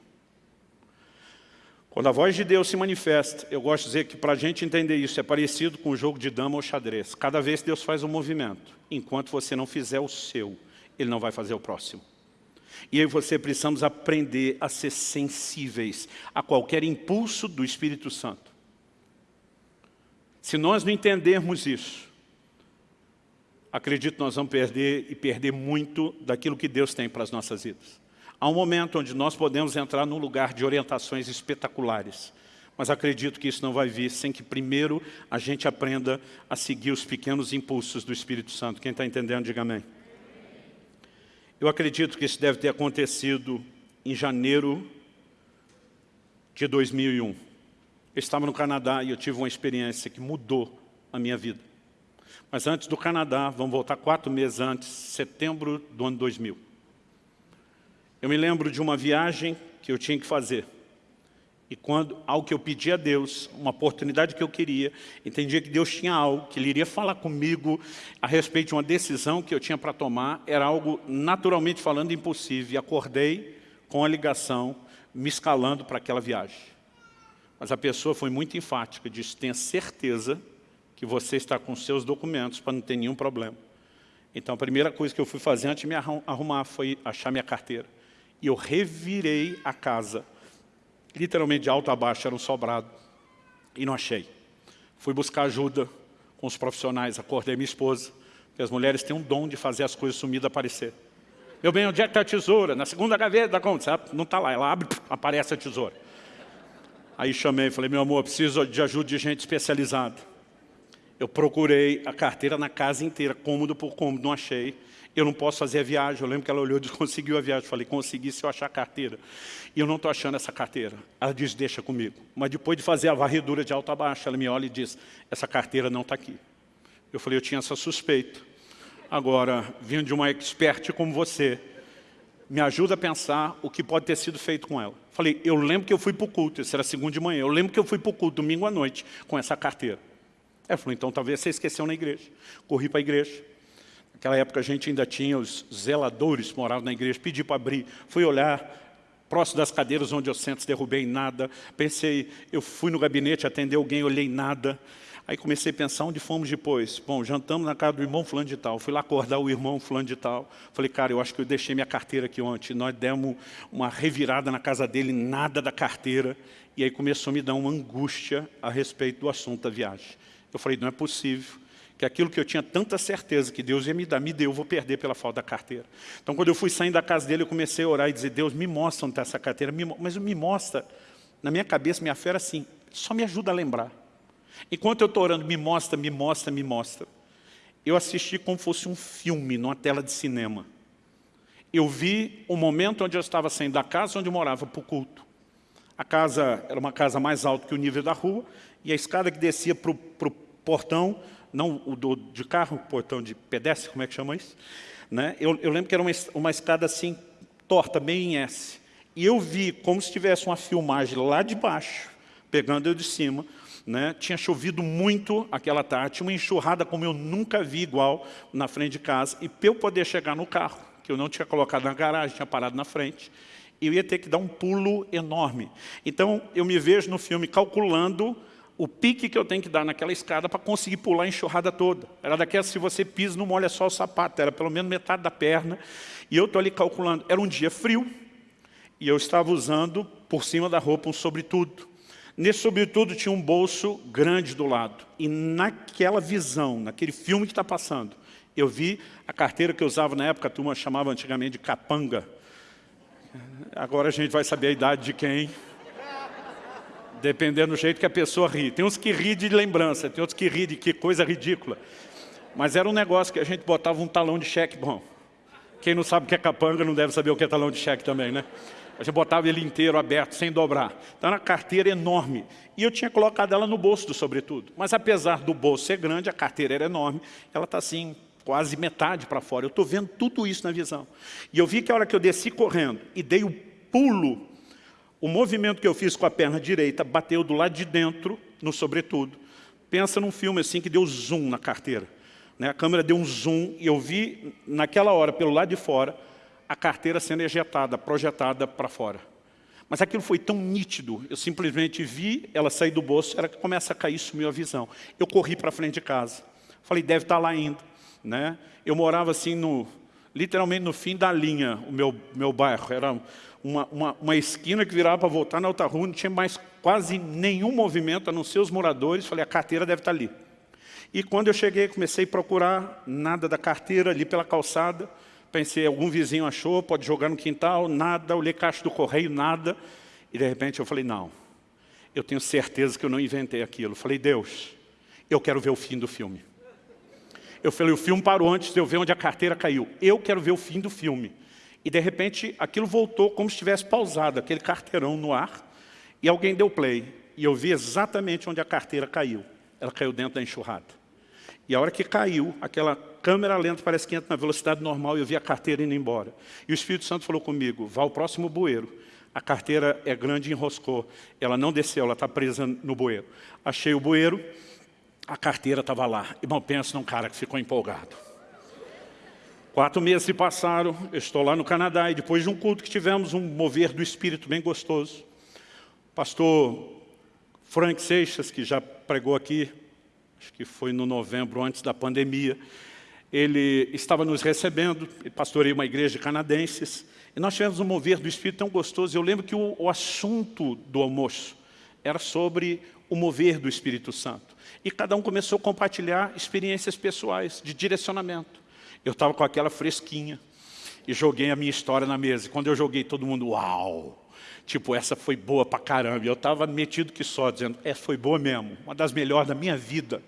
Quando a voz de Deus se manifesta, eu gosto de dizer que para a gente entender isso é parecido com o jogo de dama ou xadrez. Cada vez Deus faz um movimento, enquanto você não fizer o seu, Ele não vai fazer o próximo. E eu e você precisamos aprender a ser sensíveis a qualquer impulso do Espírito Santo. Se nós não entendermos isso, acredito que nós vamos perder e perder muito daquilo que Deus tem para as nossas vidas. Há um momento onde nós podemos entrar num lugar de orientações espetaculares, mas acredito que isso não vai vir sem que primeiro a gente aprenda a seguir os pequenos impulsos do Espírito Santo. Quem está entendendo, diga amém. Eu acredito que isso deve ter acontecido em janeiro de 2001. Eu estava no Canadá e eu tive uma experiência que mudou a minha vida. Mas antes do Canadá, vamos voltar quatro meses antes, setembro do ano 2000. Eu me lembro de uma viagem que eu tinha que fazer. E quando, algo que eu pedi a Deus, uma oportunidade que eu queria, entendia que Deus tinha algo, que Ele iria falar comigo a respeito de uma decisão que eu tinha para tomar, era algo naturalmente falando impossível. E acordei com a ligação, me escalando para aquela viagem. Mas a pessoa foi muito enfática, disse, tenha certeza que você está com seus documentos para não ter nenhum problema. Então a primeira coisa que eu fui fazer antes de me arrumar foi achar minha carteira. E eu revirei a casa literalmente de alto a baixo, era um sobrado, e não achei. Fui buscar ajuda com os profissionais, acordei minha esposa, porque as mulheres têm um dom de fazer as coisas sumidas aparecer. Meu bem, onde é que está a tesoura? Na segunda gaveta da conta. Não está lá, ela abre, aparece a tesoura. Aí chamei, falei, meu amor, preciso de ajuda de gente especializada. Eu procurei a carteira na casa inteira, cômodo por cômodo, não achei eu não posso fazer a viagem. Eu lembro que ela olhou e disse, conseguiu a viagem. Eu falei, consegui se eu achar a carteira. E eu não estou achando essa carteira. Ela diz, deixa comigo. Mas depois de fazer a varredura de alto a baixo, ela me olha e diz, essa carteira não está aqui. Eu falei, eu tinha essa suspeita. Agora, vindo de uma expert como você, me ajuda a pensar o que pode ter sido feito com ela. Falei, eu lembro que eu fui para o culto, isso era segunda de manhã, eu lembro que eu fui para o culto domingo à noite com essa carteira. Ela falou, então talvez você esqueceu na igreja. Corri para a igreja, Naquela época a gente ainda tinha os zeladores que moravam na igreja, pedi para abrir, fui olhar, próximo das cadeiras onde eu sento, derrubei nada. Pensei, eu fui no gabinete atender alguém, olhei nada. Aí comecei a pensar onde fomos depois. Bom, jantamos na casa do irmão fulano de tal. Fui lá acordar o irmão fulano de tal. Falei, cara, eu acho que eu deixei minha carteira aqui ontem. Nós demos uma revirada na casa dele, nada da carteira. E aí começou a me dar uma angústia a respeito do assunto da viagem. Eu falei, não é possível que aquilo que eu tinha tanta certeza que Deus ia me dar, me deu, eu vou perder pela falta da carteira. Então, quando eu fui saindo da casa dele, eu comecei a orar e dizer, Deus, me mostra onde está essa carteira, me, mas me mostra, na minha cabeça, minha fé era assim, só me ajuda a lembrar. Enquanto eu estou orando, me mostra, me mostra, me mostra. Eu assisti como fosse um filme, numa tela de cinema. Eu vi o momento onde eu estava saindo da casa onde eu morava para o culto. A casa era uma casa mais alta que o nível da rua, e a escada que descia para o portão não o do, de carro, portão de pedestre, como é que chama isso? Né? Eu, eu lembro que era uma, uma escada assim, torta, meio em S. E eu vi como se tivesse uma filmagem lá de baixo, pegando eu de cima, né? tinha chovido muito aquela tarde, uma enxurrada como eu nunca vi igual na frente de casa, e para eu poder chegar no carro, que eu não tinha colocado na garagem, tinha parado na frente, eu ia ter que dar um pulo enorme. Então, eu me vejo no filme calculando o pique que eu tenho que dar naquela escada para conseguir pular a enxurrada toda. Era daquela, se você pisa, não molha só o sapato, era pelo menos metade da perna. E eu estou ali calculando. Era um dia frio, e eu estava usando, por cima da roupa, um sobretudo. Nesse sobretudo tinha um bolso grande do lado. E naquela visão, naquele filme que está passando, eu vi a carteira que eu usava na época, a turma chamava antigamente de capanga. Agora a gente vai saber a idade de quem dependendo do jeito que a pessoa ri. Tem uns que ri de lembrança, tem outros que ri de que coisa ridícula. Mas era um negócio que a gente botava um talão de cheque bom. Quem não sabe o que é capanga não deve saber o que é talão de cheque também, né? Gente botava ele inteiro, aberto, sem dobrar. Então era uma carteira enorme. E eu tinha colocado ela no bolso do sobretudo. Mas apesar do bolso ser grande, a carteira era enorme. Ela está assim, quase metade para fora. Eu estou vendo tudo isso na visão. E eu vi que a hora que eu desci correndo e dei o pulo o movimento que eu fiz com a perna direita bateu do lado de dentro, no sobretudo. Pensa num filme assim que deu zoom na carteira. Né? A câmera deu um zoom e eu vi, naquela hora, pelo lado de fora, a carteira sendo ejetada, projetada para fora. Mas aquilo foi tão nítido, eu simplesmente vi ela sair do bolso, que começa a cair, sumiu a visão. Eu corri para frente de casa. Falei, deve estar tá lá ainda. Né? Eu morava assim, no, literalmente no fim da linha, o meu, meu bairro. Era uma, uma, uma esquina que virava para voltar na outra rua, não tinha mais quase nenhum movimento, a não ser os moradores. Falei, a carteira deve estar tá ali. E quando eu cheguei, comecei a procurar nada da carteira ali pela calçada. Pensei, algum vizinho achou, pode jogar no quintal, nada. Olhei caixa do correio, nada. E de repente eu falei, não, eu tenho certeza que eu não inventei aquilo. Falei, Deus, eu quero ver o fim do filme. Eu falei, o filme parou antes de eu ver onde a carteira caiu. Eu quero ver o fim do filme. E de repente aquilo voltou como se tivesse pausado, aquele carteirão no ar, e alguém deu play. E eu vi exatamente onde a carteira caiu. Ela caiu dentro da enxurrada. E a hora que caiu, aquela câmera lenta parece que entra na velocidade normal e eu vi a carteira indo embora. E o Espírito Santo falou comigo, vá ao próximo bueiro. A carteira é grande e enroscou. Ela não desceu, ela está presa no bueiro. Achei o bueiro, a carteira estava lá. Irmão, pensa num cara que ficou empolgado. Quatro meses se passaram, eu estou lá no Canadá e depois de um culto que tivemos um mover do Espírito bem gostoso. pastor Frank Seixas, que já pregou aqui, acho que foi no novembro antes da pandemia, ele estava nos recebendo, pastoreia uma igreja de canadenses, e nós tivemos um mover do Espírito tão gostoso. Eu lembro que o, o assunto do almoço era sobre o mover do Espírito Santo. E cada um começou a compartilhar experiências pessoais de direcionamento. Eu estava com aquela fresquinha e joguei a minha história na mesa. Quando eu joguei, todo mundo, uau! Tipo, essa foi boa pra caramba. Eu estava metido que só, dizendo, é, foi boa mesmo, uma das melhores da minha vida.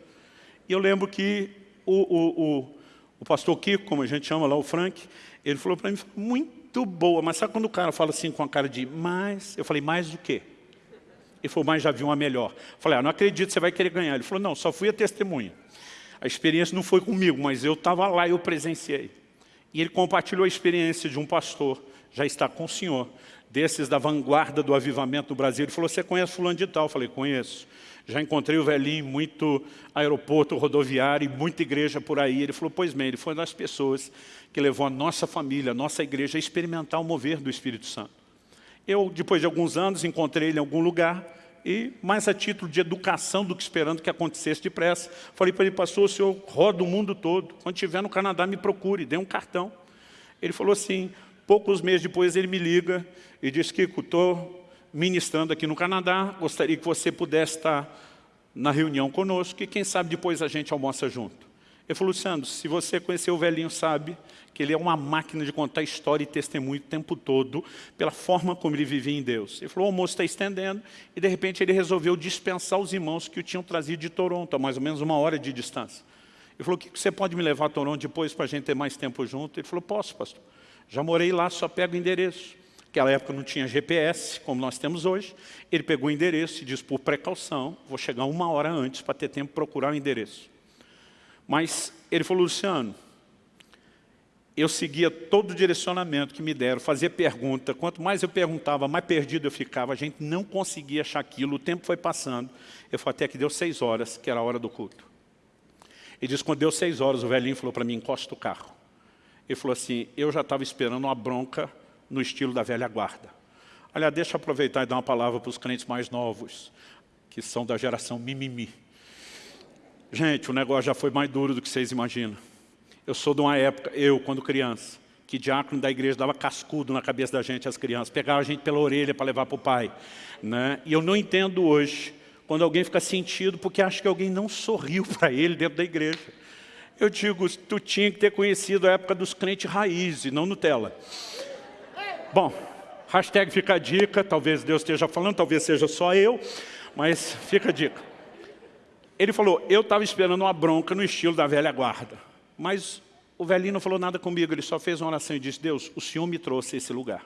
E eu lembro que o, o, o, o pastor Kiko, como a gente chama lá, o Frank, ele falou para mim, muito boa. Mas sabe quando o cara fala assim com a cara de, mais? Eu falei, mais do quê? Ele falou, mas já vi uma melhor. Eu falei, ah, não acredito, você vai querer ganhar. Ele falou, não, só fui a testemunha. A experiência não foi comigo, mas eu estava lá e eu presenciei. E ele compartilhou a experiência de um pastor, já está com o senhor, desses da vanguarda do avivamento do Brasil. Ele falou, você conhece fulano de tal? Eu falei, conheço. Já encontrei o velhinho muito aeroporto rodoviário e muita igreja por aí. Ele falou, pois bem, ele foi uma das pessoas que levou a nossa família, a nossa igreja a experimentar o mover do Espírito Santo. Eu, depois de alguns anos, encontrei ele em algum lugar, e mais a título de educação do que esperando que acontecesse depressa. Falei para ele, pastor, o senhor roda o mundo todo, quando estiver no Canadá me procure, dê um cartão. Ele falou assim, poucos meses depois ele me liga e diz, Kiko, estou ministrando aqui no Canadá, gostaria que você pudesse estar na reunião conosco e quem sabe depois a gente almoça junto. Ele falou, Luciano, se você conhecer o velhinho, sabe que ele é uma máquina de contar história e testemunho o tempo todo, pela forma como ele vivia em Deus. Ele falou, o almoço está estendendo, e de repente ele resolveu dispensar os irmãos que o tinham trazido de Toronto, a mais ou menos uma hora de distância. Ele falou, que você pode me levar a Toronto depois para a gente ter mais tempo junto? Ele falou, posso, pastor. Já morei lá, só pego o endereço. Naquela época não tinha GPS, como nós temos hoje. Ele pegou o endereço e disse, por precaução, vou chegar uma hora antes para ter tempo de procurar o endereço. Mas ele falou, Luciano, eu seguia todo o direcionamento que me deram, fazia pergunta. Quanto mais eu perguntava, mais perdido eu ficava. A gente não conseguia achar aquilo, o tempo foi passando. Eu falei, até que deu seis horas, que era a hora do culto. Ele disse, quando deu seis horas, o velhinho falou para mim, encosta o carro. Ele falou assim, eu já estava esperando uma bronca no estilo da velha guarda. Aliás, deixa eu aproveitar e dar uma palavra para os crentes mais novos, que são da geração mimimi. Gente, o negócio já foi mais duro do que vocês imaginam. Eu sou de uma época, eu, quando criança, que diácono da igreja dava cascudo na cabeça da gente, as crianças, pegava a gente pela orelha para levar para o pai. Né? E eu não entendo hoje, quando alguém fica sentido, porque acha que alguém não sorriu para ele dentro da igreja. Eu digo, tu tinha que ter conhecido a época dos crentes raiz e não Nutella. Bom, hashtag fica a dica, talvez Deus esteja falando, talvez seja só eu, mas fica a dica. Ele falou, eu estava esperando uma bronca no estilo da velha guarda. Mas o velhinho não falou nada comigo, ele só fez uma oração e disse, Deus, o Senhor me trouxe a esse lugar.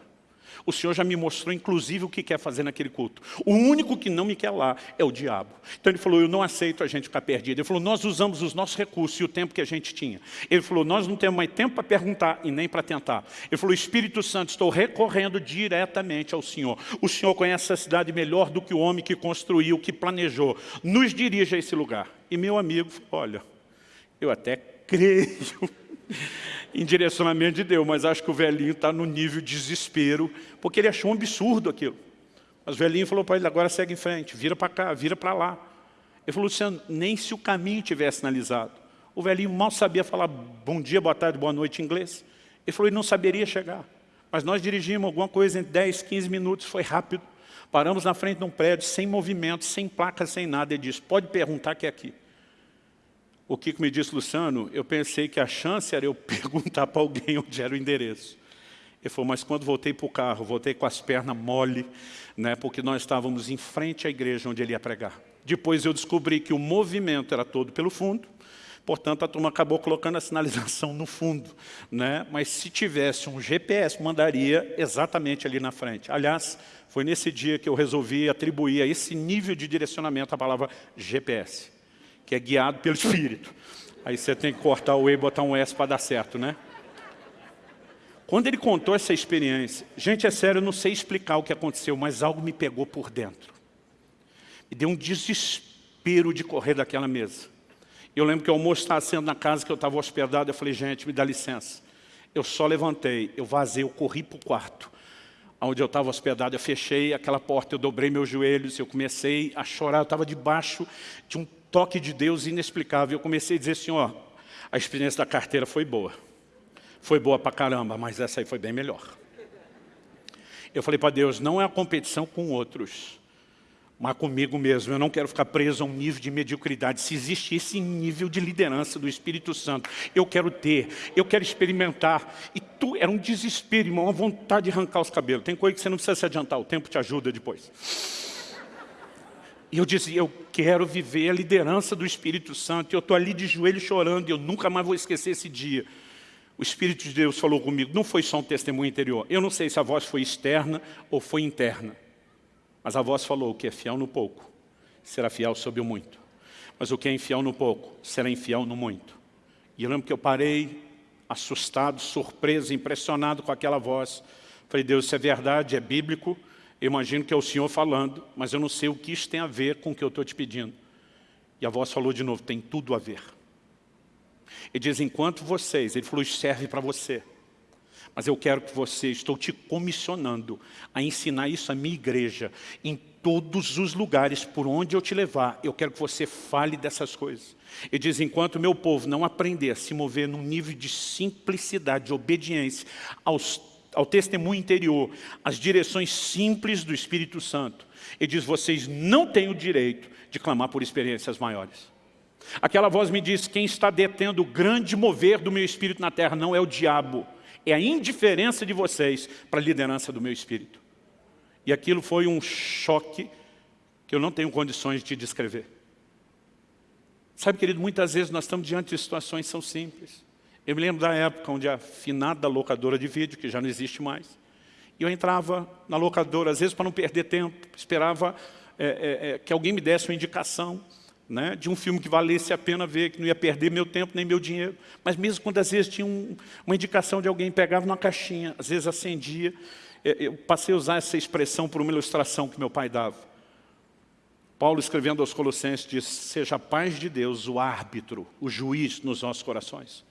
O Senhor já me mostrou, inclusive, o que quer fazer naquele culto. O único que não me quer lá é o diabo. Então ele falou, eu não aceito a gente ficar perdido. Ele falou, nós usamos os nossos recursos e o tempo que a gente tinha. Ele falou, nós não temos mais tempo para perguntar e nem para tentar. Ele falou, Espírito Santo, estou recorrendo diretamente ao Senhor. O Senhor conhece a cidade melhor do que o homem que construiu, que planejou. Nos dirige a esse lugar. E meu amigo olha, eu até creio em direcionamento de Deus, mas acho que o velhinho está no nível de desespero, porque ele achou um absurdo aquilo. Mas o velhinho falou para ele, agora segue em frente, vira para cá, vira para lá. Ele falou, Luciano, nem se o caminho tivesse sinalizado. O velhinho mal sabia falar bom dia, boa tarde, boa noite em inglês. Ele falou, ele não saberia chegar. Mas nós dirigimos alguma coisa em 10, 15 minutos, foi rápido. Paramos na frente de um prédio, sem movimento, sem placa, sem nada. Ele disse, pode perguntar que é aqui. O Kiko me disse, Luciano, eu pensei que a chance era eu perguntar para alguém onde era o endereço. Ele falou, mas quando voltei para o carro, voltei com as pernas mole, né, porque nós estávamos em frente à igreja onde ele ia pregar. Depois eu descobri que o movimento era todo pelo fundo, portanto a turma acabou colocando a sinalização no fundo. Né? Mas se tivesse um GPS, mandaria exatamente ali na frente. Aliás, foi nesse dia que eu resolvi atribuir a esse nível de direcionamento a palavra GPS que é guiado pelo Espírito. Aí você tem que cortar o E e botar um S para dar certo, né? Quando ele contou essa experiência, gente, é sério, eu não sei explicar o que aconteceu, mas algo me pegou por dentro. Me deu um desespero de correr daquela mesa. Eu lembro que o almoço estava sendo na casa que eu estava hospedado, eu falei, gente, me dá licença. Eu só levantei, eu vazei, eu corri para o quarto. Onde eu estava hospedado, eu fechei aquela porta, eu dobrei meus joelhos, eu comecei a chorar, eu estava debaixo de um toque de Deus inexplicável. Eu comecei a dizer assim, ó, a experiência da carteira foi boa. Foi boa pra caramba, mas essa aí foi bem melhor. Eu falei para Deus, não é a competição com outros, mas comigo mesmo. Eu não quero ficar preso a um nível de mediocridade. Se existe esse nível de liderança do Espírito Santo, eu quero ter, eu quero experimentar. E tu, era um desespero, irmão, uma vontade de arrancar os cabelos. Tem coisa que você não precisa se adiantar, o tempo te ajuda depois. E eu dizia, eu quero viver a liderança do Espírito Santo. E eu estou ali de joelho chorando e eu nunca mais vou esquecer esse dia. O Espírito de Deus falou comigo, não foi só um testemunho interior. Eu não sei se a voz foi externa ou foi interna. Mas a voz falou, o que é fiel no pouco, será fiel sobre o muito. Mas o que é infiel no pouco, será infiel no muito. E eu lembro que eu parei, assustado, surpreso, impressionado com aquela voz. Falei, Deus, isso é verdade, é bíblico, eu imagino que é o Senhor falando, mas eu não sei o que isso tem a ver com o que eu estou te pedindo. E a voz falou de novo, tem tudo a ver. Ele diz, enquanto vocês, ele falou, serve para você. Mas eu quero que você, estou te comissionando a ensinar isso à minha igreja, em todos os lugares por onde eu te levar, eu quero que você fale dessas coisas. Ele diz, enquanto meu povo não aprender a se mover num nível de simplicidade, de obediência aos ao testemunho interior, as direções simples do Espírito Santo. Ele diz, vocês não têm o direito de clamar por experiências maiores. Aquela voz me disse, quem está detendo o grande mover do meu espírito na terra não é o diabo, é a indiferença de vocês para a liderança do meu espírito. E aquilo foi um choque que eu não tenho condições de descrever. Sabe, querido, muitas vezes nós estamos diante de situações que são simples. Eu me lembro da época onde a finada locadora de vídeo, que já não existe mais, eu entrava na locadora, às vezes para não perder tempo, esperava é, é, é, que alguém me desse uma indicação né, de um filme que valesse a pena ver, que não ia perder meu tempo nem meu dinheiro. Mas mesmo quando às vezes tinha um, uma indicação de alguém, pegava numa caixinha, às vezes acendia, é, eu passei a usar essa expressão por uma ilustração que meu pai dava. Paulo, escrevendo aos Colossenses, diz, seja a paz de Deus o árbitro, o juiz nos nossos corações.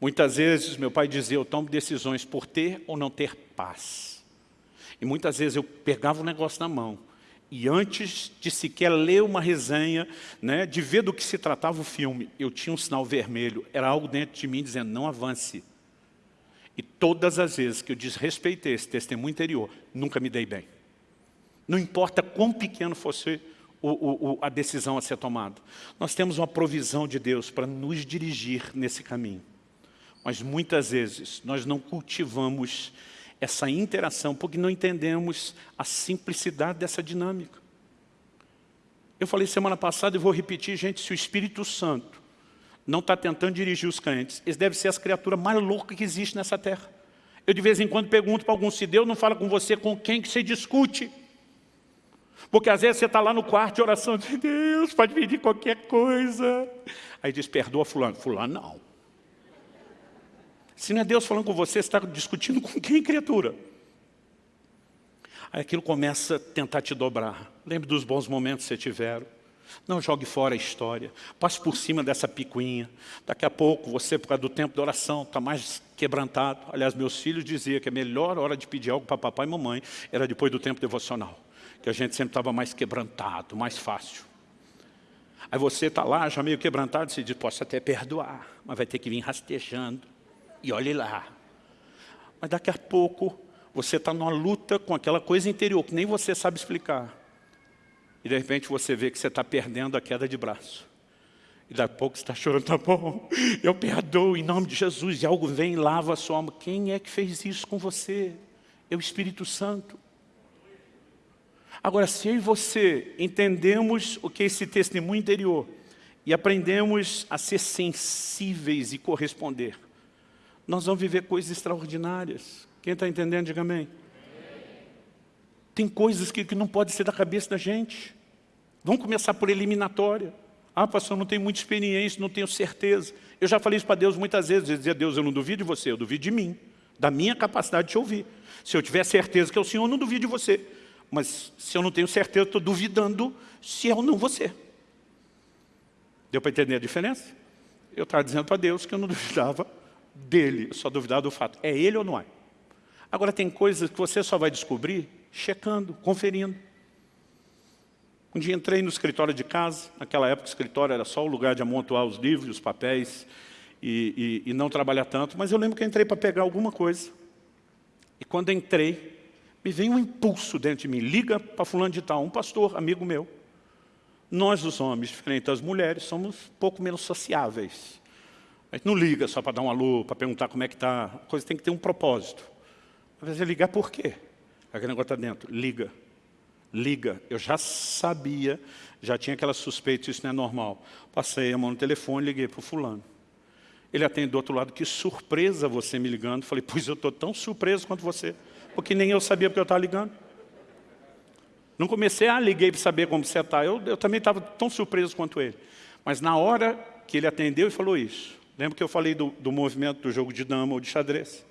Muitas vezes, meu pai dizia, eu tomo decisões por ter ou não ter paz. E muitas vezes eu pegava o negócio na mão e antes de sequer ler uma resenha, né, de ver do que se tratava o filme, eu tinha um sinal vermelho, era algo dentro de mim dizendo, não avance. E todas as vezes que eu desrespeitei esse testemunho interior, nunca me dei bem. Não importa quão pequeno fosse o, o, a decisão a ser tomada. Nós temos uma provisão de Deus para nos dirigir nesse caminho. Mas muitas vezes nós não cultivamos essa interação, porque não entendemos a simplicidade dessa dinâmica. Eu falei semana passada e vou repetir, gente, se o Espírito Santo não está tentando dirigir os crentes, eles devem ser as criaturas mais loucas que existem nessa terra. Eu de vez em quando pergunto para algum, se Deus não fala com você, com quem que você discute? Porque às vezes você está lá no quarto de oração, de Deus, pode pedir qualquer coisa. Aí diz, perdoa fulano. Fulano não. Se não é Deus falando com você, você está discutindo com quem, criatura? Aí aquilo começa a tentar te dobrar. Lembre dos bons momentos que você tiveram. Não jogue fora a história. Passe por cima dessa picuinha. Daqui a pouco, você, por causa do tempo da oração, está mais quebrantado. Aliás, meus filhos diziam que a melhor hora de pedir algo para papai e mamãe era depois do tempo devocional. Que a gente sempre estava mais quebrantado, mais fácil. Aí você está lá, já meio quebrantado, e você diz, posso até perdoar, mas vai ter que vir rastejando e olhe lá. Mas daqui a pouco você está numa luta com aquela coisa interior que nem você sabe explicar. E de repente você vê que você está perdendo a queda de braço. E daqui a pouco você está chorando, tá bom, eu perdoo em nome de Jesus. E algo vem e lava a sua alma. Quem é que fez isso com você? É o Espírito Santo. Agora, se eu e você entendemos o que é esse testemunho interior e aprendemos a ser sensíveis e corresponder, nós vamos viver coisas extraordinárias. Quem está entendendo, diga amém. Tem coisas que, que não pode ser da cabeça da gente. Vamos começar por eliminatória. Ah, pastor, não tenho muita experiência, não tenho certeza. Eu já falei isso para Deus muitas vezes. Dizia, Deus, eu não duvido de você, eu duvido de mim. Da minha capacidade de te ouvir. Se eu tiver certeza que é o Senhor, eu não duvido de você. Mas se eu não tenho certeza, estou duvidando se é ou não você. Deu para entender a diferença? Eu estava dizendo para Deus que eu não duvidava dele, só duvidar do fato. É ele ou não é? Agora tem coisas que você só vai descobrir checando, conferindo. Um dia entrei no escritório de casa, naquela época o escritório era só o lugar de amontoar os livros, os papéis e, e, e não trabalhar tanto, mas eu lembro que eu entrei para pegar alguma coisa. E quando entrei, me veio um impulso dentro de mim, liga para fulano de tal, um pastor, amigo meu. Nós, os homens, diferente das mulheres, somos pouco menos sociáveis. A gente não liga só para dar um alô, para perguntar como é que está. A coisa tem que ter um propósito. Às vezes é ligar por quê? Aquele negócio está dentro. Liga. Liga. Eu já sabia, já tinha aquela suspeita, isso não é normal. Passei a mão no telefone, liguei para o fulano. Ele atende do outro lado, que surpresa você me ligando. Falei, pois eu estou tão surpreso quanto você. Porque nem eu sabia porque eu estava ligando. Não comecei, ah, liguei para saber como você está. Eu, eu também estava tão surpreso quanto ele. Mas na hora que ele atendeu e falou isso, Lembra que eu falei do, do movimento do jogo de dama ou de xadrez?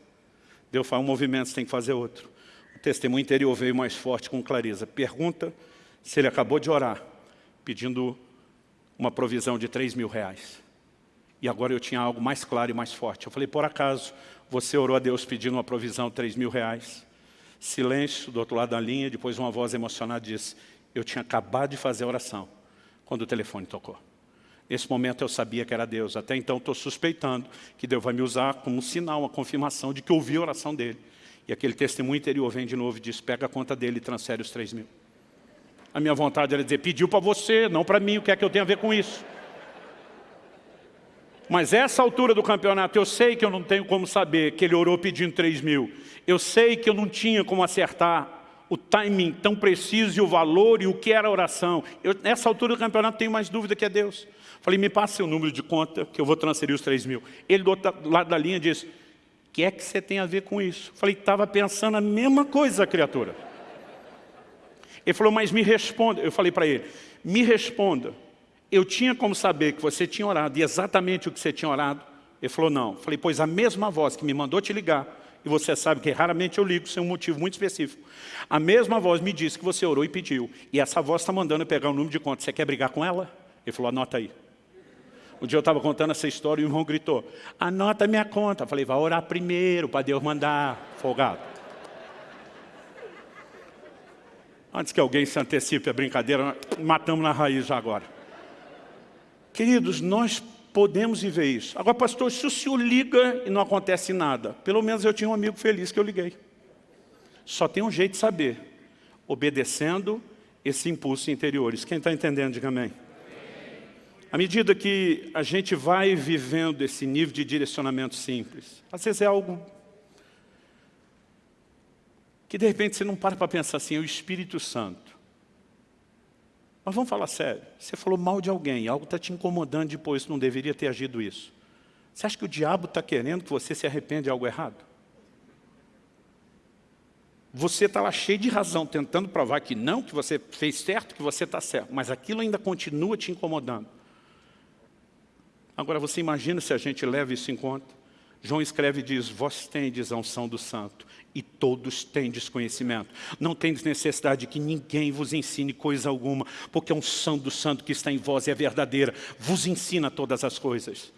Deus fala um movimento, você tem que fazer outro. O testemunho interior veio mais forte com clareza. Pergunta se ele acabou de orar, pedindo uma provisão de 3 mil reais. E agora eu tinha algo mais claro e mais forte. Eu falei, por acaso, você orou a Deus pedindo uma provisão de 3 mil reais? Silêncio do outro lado da linha, depois uma voz emocionada disse, eu tinha acabado de fazer a oração, quando o telefone tocou. Nesse momento eu sabia que era Deus. Até então estou suspeitando que Deus vai me usar como um sinal, uma confirmação de que ouvi a oração dele. E aquele testemunho interior vem de novo e diz, pega a conta dele e transfere os 3 mil. A minha vontade era dizer, pediu para você, não para mim, o que é que eu tenho a ver com isso? Mas essa altura do campeonato, eu sei que eu não tenho como saber que ele orou pedindo 3 mil. Eu sei que eu não tinha como acertar o timing tão preciso e o valor e o que era a oração. Eu, nessa altura do campeonato, tenho mais dúvida que é Deus. Falei, me passe seu número de conta, que eu vou transferir os 3 mil. Ele do outro lado da linha disse, o que é que você tem a ver com isso? Falei, estava pensando a mesma coisa, criatura. Ele falou, mas me responda. Eu falei para ele, me responda. Eu tinha como saber que você tinha orado e exatamente o que você tinha orado? Ele falou, não. Falei, pois a mesma voz que me mandou te ligar, e você sabe que raramente eu ligo sem um motivo muito específico. A mesma voz me disse que você orou e pediu. E essa voz está mandando eu pegar o número de conta. Você quer brigar com ela? Ele falou, anota aí. Um dia eu estava contando essa história e o irmão gritou, anota minha conta. Eu falei, vai orar primeiro para Deus mandar, folgado. Antes que alguém se antecipe a brincadeira, matamos na raiz já agora. Queridos, nós podemos viver isso. Agora, pastor, se o senhor liga e não acontece nada, pelo menos eu tinha um amigo feliz que eu liguei. Só tem um jeito de saber, obedecendo esse impulso interiores. Quem está entendendo, diga amém. À medida que a gente vai vivendo esse nível de direcionamento simples, às vezes é algo que de repente você não para para pensar assim, é o Espírito Santo. Mas vamos falar sério, você falou mal de alguém, algo está te incomodando depois, não deveria ter agido isso. Você acha que o diabo está querendo que você se arrependa de algo errado? Você está lá cheio de razão, tentando provar que não, que você fez certo, que você está certo, mas aquilo ainda continua te incomodando. Agora você imagina se a gente leva isso em conta? João escreve e diz, vós tendes a unção do santo e todos têm desconhecimento. Não tendes necessidade que ninguém vos ensine coisa alguma, porque a unção do santo que está em vós é verdadeira, vos ensina todas as coisas.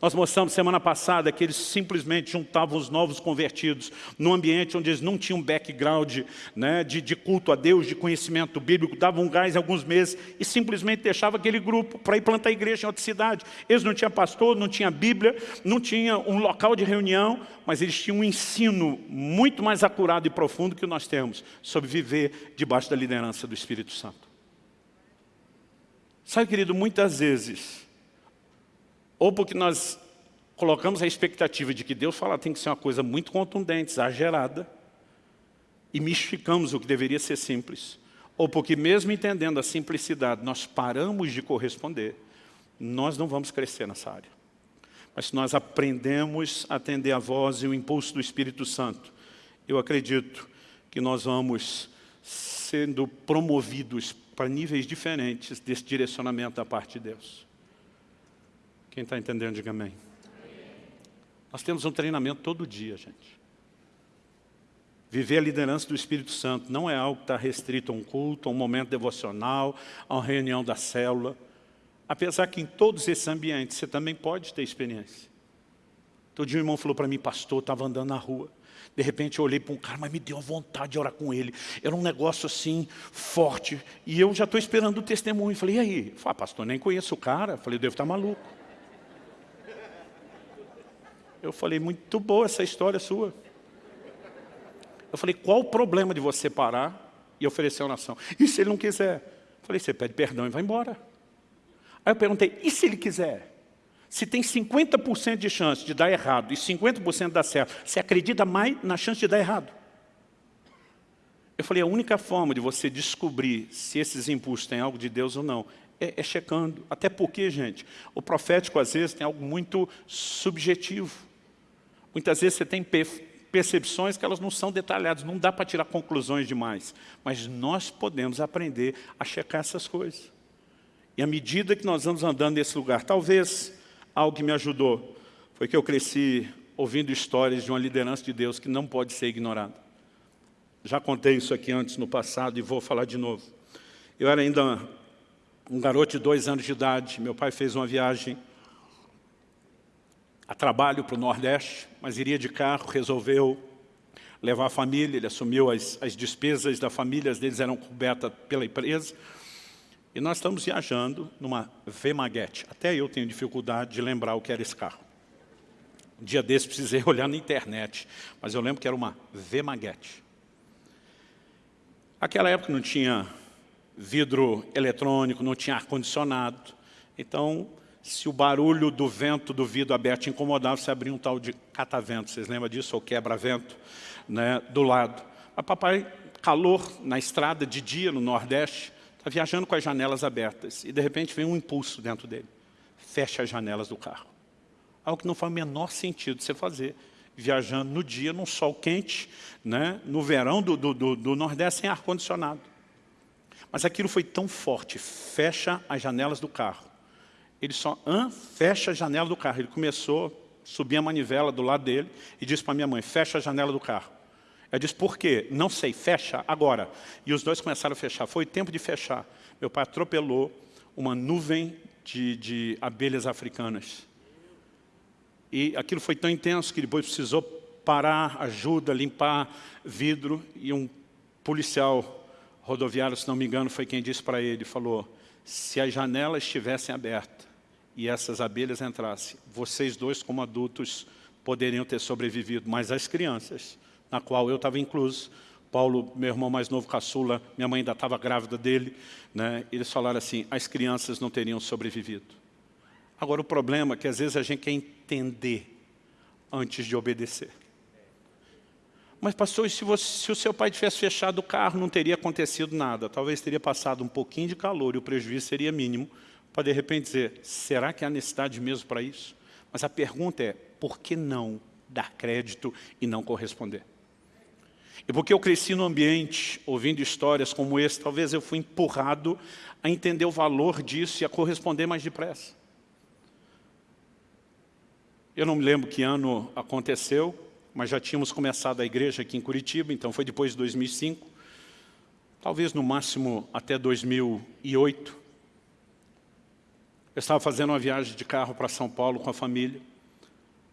Nós mostramos semana passada que eles simplesmente juntavam os novos convertidos num ambiente onde eles não tinham background né, de, de, culto a Deus, de conhecimento bíblico, davam um gás alguns meses e simplesmente deixavam aquele grupo para ir plantar igreja em outra cidade. Eles não tinham pastor, não tinham Bíblia, não tinham um local de reunião, mas eles tinham um ensino muito mais acurado e profundo que nós temos sobre viver debaixo da liderança do Espírito Santo. Sabe, querido, muitas vezes ou porque nós colocamos a expectativa de que Deus fala tem que ser uma coisa muito contundente, exagerada, e mistificamos o que deveria ser simples. Ou porque mesmo entendendo a simplicidade, nós paramos de corresponder, nós não vamos crescer nessa área. Mas se nós aprendemos a atender a voz e o impulso do Espírito Santo, eu acredito que nós vamos sendo promovidos para níveis diferentes desse direcionamento da parte de Deus. Quem está entendendo, diga amém. Nós temos um treinamento todo dia, gente. Viver a liderança do Espírito Santo não é algo que está restrito a um culto, a um momento devocional, a uma reunião da célula. Apesar que em todos esses ambientes você também pode ter experiência. Todo dia um irmão falou para mim, pastor, estava andando na rua. De repente eu olhei para um cara, mas me deu vontade de orar com ele. Era um negócio assim, forte. E eu já estou esperando o testemunho. Falei, e aí? Falei, ah, pastor, nem conheço o cara. Falei, eu devo estar maluco. Eu falei, muito boa essa história sua. Eu falei, qual o problema de você parar e oferecer uma nação? E se ele não quiser? Eu falei, você pede perdão e vai embora. Aí eu perguntei, e se ele quiser? Se tem 50% de chance de dar errado e 50% dar certo, você acredita mais na chance de dar errado? Eu falei, a única forma de você descobrir se esses impulsos têm algo de Deus ou não é, é checando. Até porque, gente, o profético às vezes tem algo muito subjetivo. Muitas vezes você tem percepções que elas não são detalhadas, não dá para tirar conclusões demais. Mas nós podemos aprender a checar essas coisas. E à medida que nós vamos andando nesse lugar, talvez algo que me ajudou foi que eu cresci ouvindo histórias de uma liderança de Deus que não pode ser ignorada. Já contei isso aqui antes no passado e vou falar de novo. Eu era ainda um garoto de dois anos de idade, meu pai fez uma viagem a trabalho para o Nordeste, mas iria de carro, resolveu levar a família, ele assumiu as, as despesas da família, as deles eram cobertas pela empresa. E nós estamos viajando numa V-Maguete. Até eu tenho dificuldade de lembrar o que era esse carro. Um dia desse precisei olhar na internet, mas eu lembro que era uma V-Maguete. Aquela época não tinha vidro eletrônico, não tinha ar-condicionado. Então, Se o barulho do vento do vidro aberto incomodava, você abria um tal de catavento. Vocês lembram disso? Ou quebra-vento, né? do lado. Mas papai, calor na estrada de dia no Nordeste, está viajando com as janelas abertas. E de repente vem um impulso dentro dele. Fecha as janelas do carro. Algo que não faz o menor sentido você fazer. Viajando no dia, num sol quente, né? no verão do, do, do, do Nordeste, sem ar-condicionado. Mas aquilo foi tão forte, fecha as janelas do carro. Ele só Hã? fecha a janela do carro. Ele começou a subir a manivela do lado dele e disse para minha mãe, fecha a janela do carro. Ela disse, por quê? Não sei, fecha agora. E os dois começaram a fechar. Foi tempo de fechar. Meu pai atropelou uma nuvem de, de abelhas africanas. E aquilo foi tão intenso que depois precisou parar, ajuda, limpar vidro. E um policial rodoviário, se não me engano, foi quem disse para ele, falou, se as janelas estivessem abertas e essas abelhas entrassem, vocês dois como adultos poderiam ter sobrevivido, mas as crianças, na qual eu estava incluso, Paulo, meu irmão mais novo, caçula, minha mãe ainda estava grávida dele, né? eles falaram assim, as crianças não teriam sobrevivido. Agora o problema é que às vezes a gente quer entender antes de obedecer. Mas pastor, se, você, se o seu pai tivesse fechado o carro, não teria acontecido nada. Talvez teria passado um pouquinho de calor e o prejuízo seria mínimo. Para de repente dizer, será que há necessidade mesmo para isso? Mas a pergunta é, por que não dar crédito e não corresponder? E porque eu cresci no ambiente, ouvindo histórias como esse, talvez eu fui empurrado a entender o valor disso e a corresponder mais depressa. Eu não me lembro que ano aconteceu, mas já tínhamos começado a igreja aqui em Curitiba, então foi depois de 2005, talvez no máximo até 2008. Eu estava fazendo uma viagem de carro para São Paulo com a família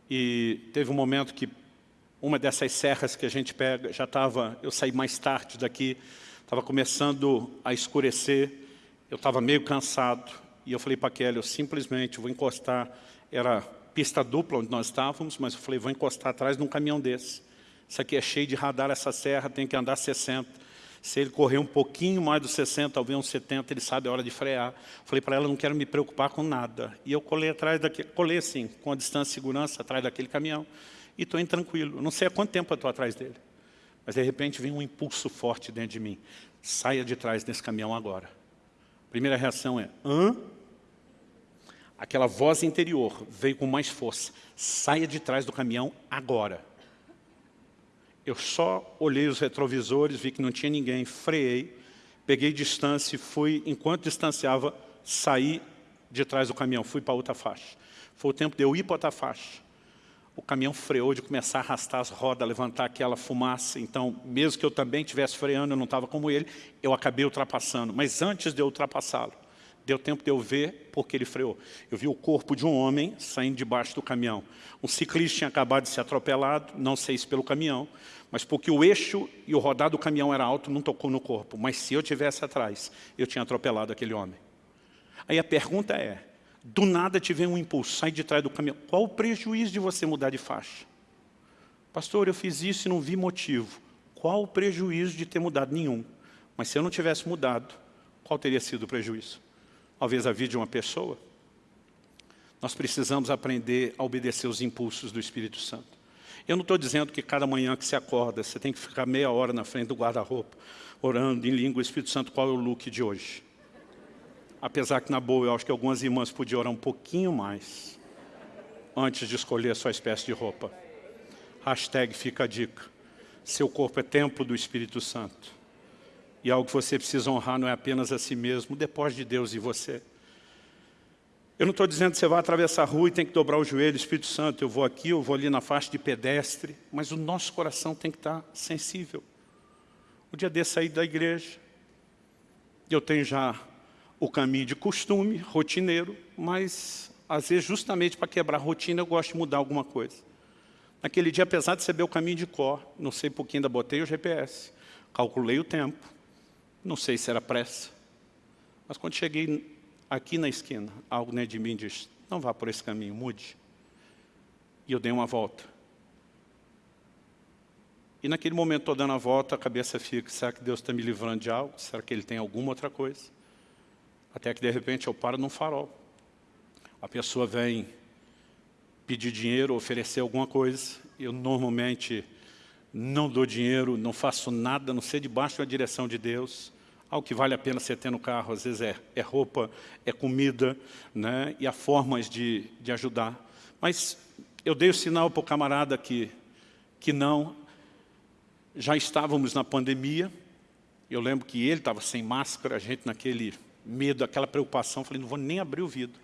e teve um momento que uma dessas serras que a gente pega, já estava, eu saí mais tarde daqui, estava começando a escurecer, eu estava meio cansado e eu falei para a Kelly, eu simplesmente vou encostar, era pista dupla onde nós estávamos, mas eu falei, vou encostar atrás de um caminhão desse. Isso aqui é cheio de radar, essa serra tem que andar 60. Se ele correr um pouquinho mais dos 60, talvez uns 70, ele sabe a hora de frear. Falei para ela, não quero me preocupar com nada. E eu colei atrás daquele, colei assim, com a distância de segurança, atrás daquele caminhão. E estou indo tranquilo. não sei há quanto tempo eu estou atrás dele. Mas de repente vem um impulso forte dentro de mim. Saia de trás desse caminhão agora. Primeira reação é, hã? aquela voz interior veio com mais força. Saia de trás do caminhão agora. Eu só olhei os retrovisores, vi que não tinha ninguém, freiei, peguei distância e fui, enquanto distanciava, saí de trás do caminhão, fui para outra faixa. Foi o tempo de eu ir para outra faixa. O caminhão freou de começar a arrastar as rodas, levantar aquela fumaça. Então, mesmo que eu também estivesse freando, eu não estava como ele, eu acabei ultrapassando. Mas antes de eu ultrapassá-lo, Deu tempo de eu ver porque ele freou. Eu vi o corpo de um homem saindo debaixo do caminhão. Um ciclista tinha acabado de ser atropelado, não sei se pelo caminhão, mas porque o eixo e o rodar do caminhão era alto, não tocou no corpo. Mas se eu tivesse atrás, eu tinha atropelado aquele homem. Aí a pergunta é, do nada tive um impulso, sai de trás do caminhão. Qual o prejuízo de você mudar de faixa? Pastor, eu fiz isso e não vi motivo. Qual o prejuízo de ter mudado? Nenhum. Mas se eu não tivesse mudado, qual teria sido o prejuízo? Talvez a vida de uma pessoa, nós precisamos aprender a obedecer os impulsos do Espírito Santo. Eu não estou dizendo que cada manhã que você acorda, você tem que ficar meia hora na frente do guarda-roupa, orando em língua, Espírito Santo, qual é o look de hoje? Apesar que, na boa, eu acho que algumas irmãs podiam orar um pouquinho mais antes de escolher a sua espécie de roupa. Hashtag fica a dica. Seu corpo é templo do Espírito Santo. E algo que você precisa honrar não é apenas a si mesmo, depois de Deus e você. Eu não estou dizendo que você vai atravessar a rua e tem que dobrar o joelho, Espírito Santo, eu vou aqui, eu vou ali na faixa de pedestre, mas o nosso coração tem que estar sensível. O dia desse sair da igreja, eu tenho já o caminho de costume, rotineiro, mas às vezes justamente para quebrar a rotina eu gosto de mudar alguma coisa. Naquele dia, apesar de saber o caminho de cor, não sei por que ainda botei o GPS, calculei o tempo, não sei se era pressa, mas quando cheguei aqui na esquina, algo dentro de mim disse, não vá por esse caminho, mude. E eu dei uma volta. E naquele momento, estou dando a volta, a cabeça fica, será que Deus está me livrando de algo? Será que Ele tem alguma outra coisa? Até que, de repente, eu paro num farol. a pessoa vem pedir dinheiro, oferecer alguma coisa, eu normalmente não dou dinheiro, não faço nada, não sei debaixo da direção de Deus. Algo que vale a pena você ter no carro, às vezes é, é roupa, é comida, né? e há formas de, de ajudar. Mas eu dei o sinal para o camarada que, que não, já estávamos na pandemia, eu lembro que ele estava sem máscara, a gente naquele medo, aquela preocupação, falei, não vou nem abrir o vidro.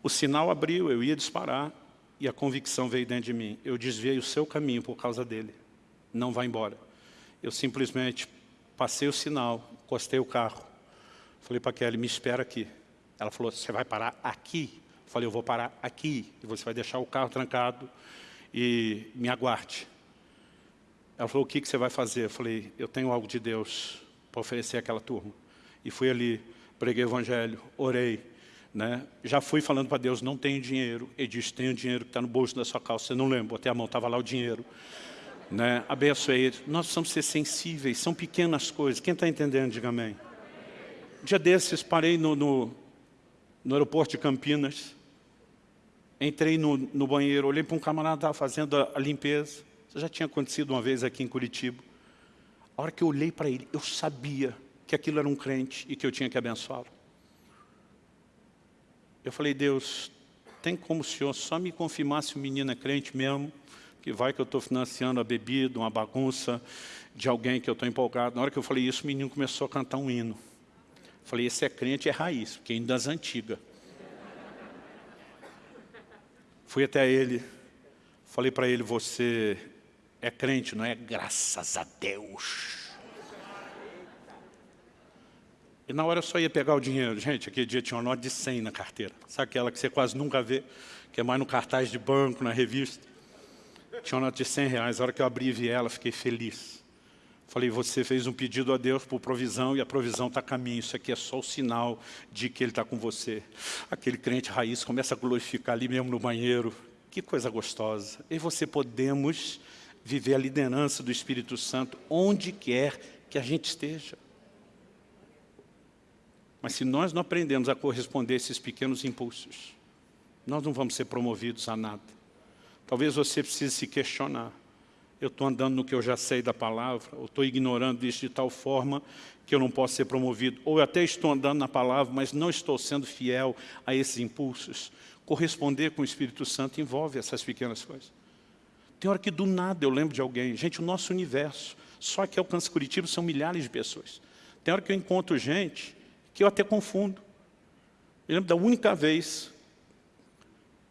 O sinal abriu, eu ia disparar, e a convicção veio dentro de mim. Eu desviei o seu caminho por causa dele. Não vai embora. Eu simplesmente passei o sinal, encostei o carro. Falei para a Kelly, me espera aqui. Ela falou, você vai parar aqui? Eu falei, eu vou parar aqui. E você vai deixar o carro trancado e me aguarde. Ela falou, o que, que você vai fazer? Eu falei, eu tenho algo de Deus para oferecer àquela turma. E fui ali, preguei o evangelho, orei. Né? Já fui falando para Deus, não tenho dinheiro. Ele disse, tenho dinheiro que está no bolso da sua calça. Você não lembra, botei a mão, estava lá o dinheiro. Né? Ele. Nós precisamos ser sensíveis, são pequenas coisas. Quem está entendendo, diga amém. Dia desses, parei no, no, no aeroporto de Campinas, entrei no, no banheiro, olhei para um camarada que estava fazendo a, a limpeza. Isso já tinha acontecido uma vez aqui em Curitiba. A hora que eu olhei para ele, eu sabia que aquilo era um crente e que eu tinha que abençoá-lo. Eu falei, Deus, tem como o Senhor só me confirmar se o menino é crente mesmo, que vai que eu estou financiando a bebida, uma bagunça de alguém que eu estou empolgado. Na hora que eu falei isso, o menino começou a cantar um hino. Falei, esse é crente, é raiz, porque ainda das antigas. Fui até ele, falei para ele, você é crente, não é? Graças a Deus. E na hora eu só ia pegar o dinheiro. Gente, aquele dia tinha uma nota de 100 na carteira. Sabe aquela que você quase nunca vê, que é mais no cartaz de banco, na revista? Tinha uma nota de 100 reais. Na hora que eu abri e vi ela, fiquei feliz. Falei, você fez um pedido a Deus por provisão e a provisão está a caminho. Isso aqui é só o sinal de que Ele está com você. Aquele crente raiz começa a glorificar ali mesmo no banheiro. Que coisa gostosa. E você podemos viver a liderança do Espírito Santo onde quer que a gente esteja. Mas se nós não aprendemos a corresponder a esses pequenos impulsos, nós não vamos ser promovidos a nada. Talvez você precise se questionar. Eu estou andando no que eu já sei da palavra, ou estou ignorando isso de tal forma que eu não posso ser promovido. Ou eu até estou andando na palavra, mas não estou sendo fiel a esses impulsos. Corresponder com o Espírito Santo envolve essas pequenas coisas. Tem hora que do nada eu lembro de alguém. Gente, o nosso universo, só que alcança Curitiba são milhares de pessoas. Tem hora que eu encontro gente que eu até confundo. Eu lembro da única vez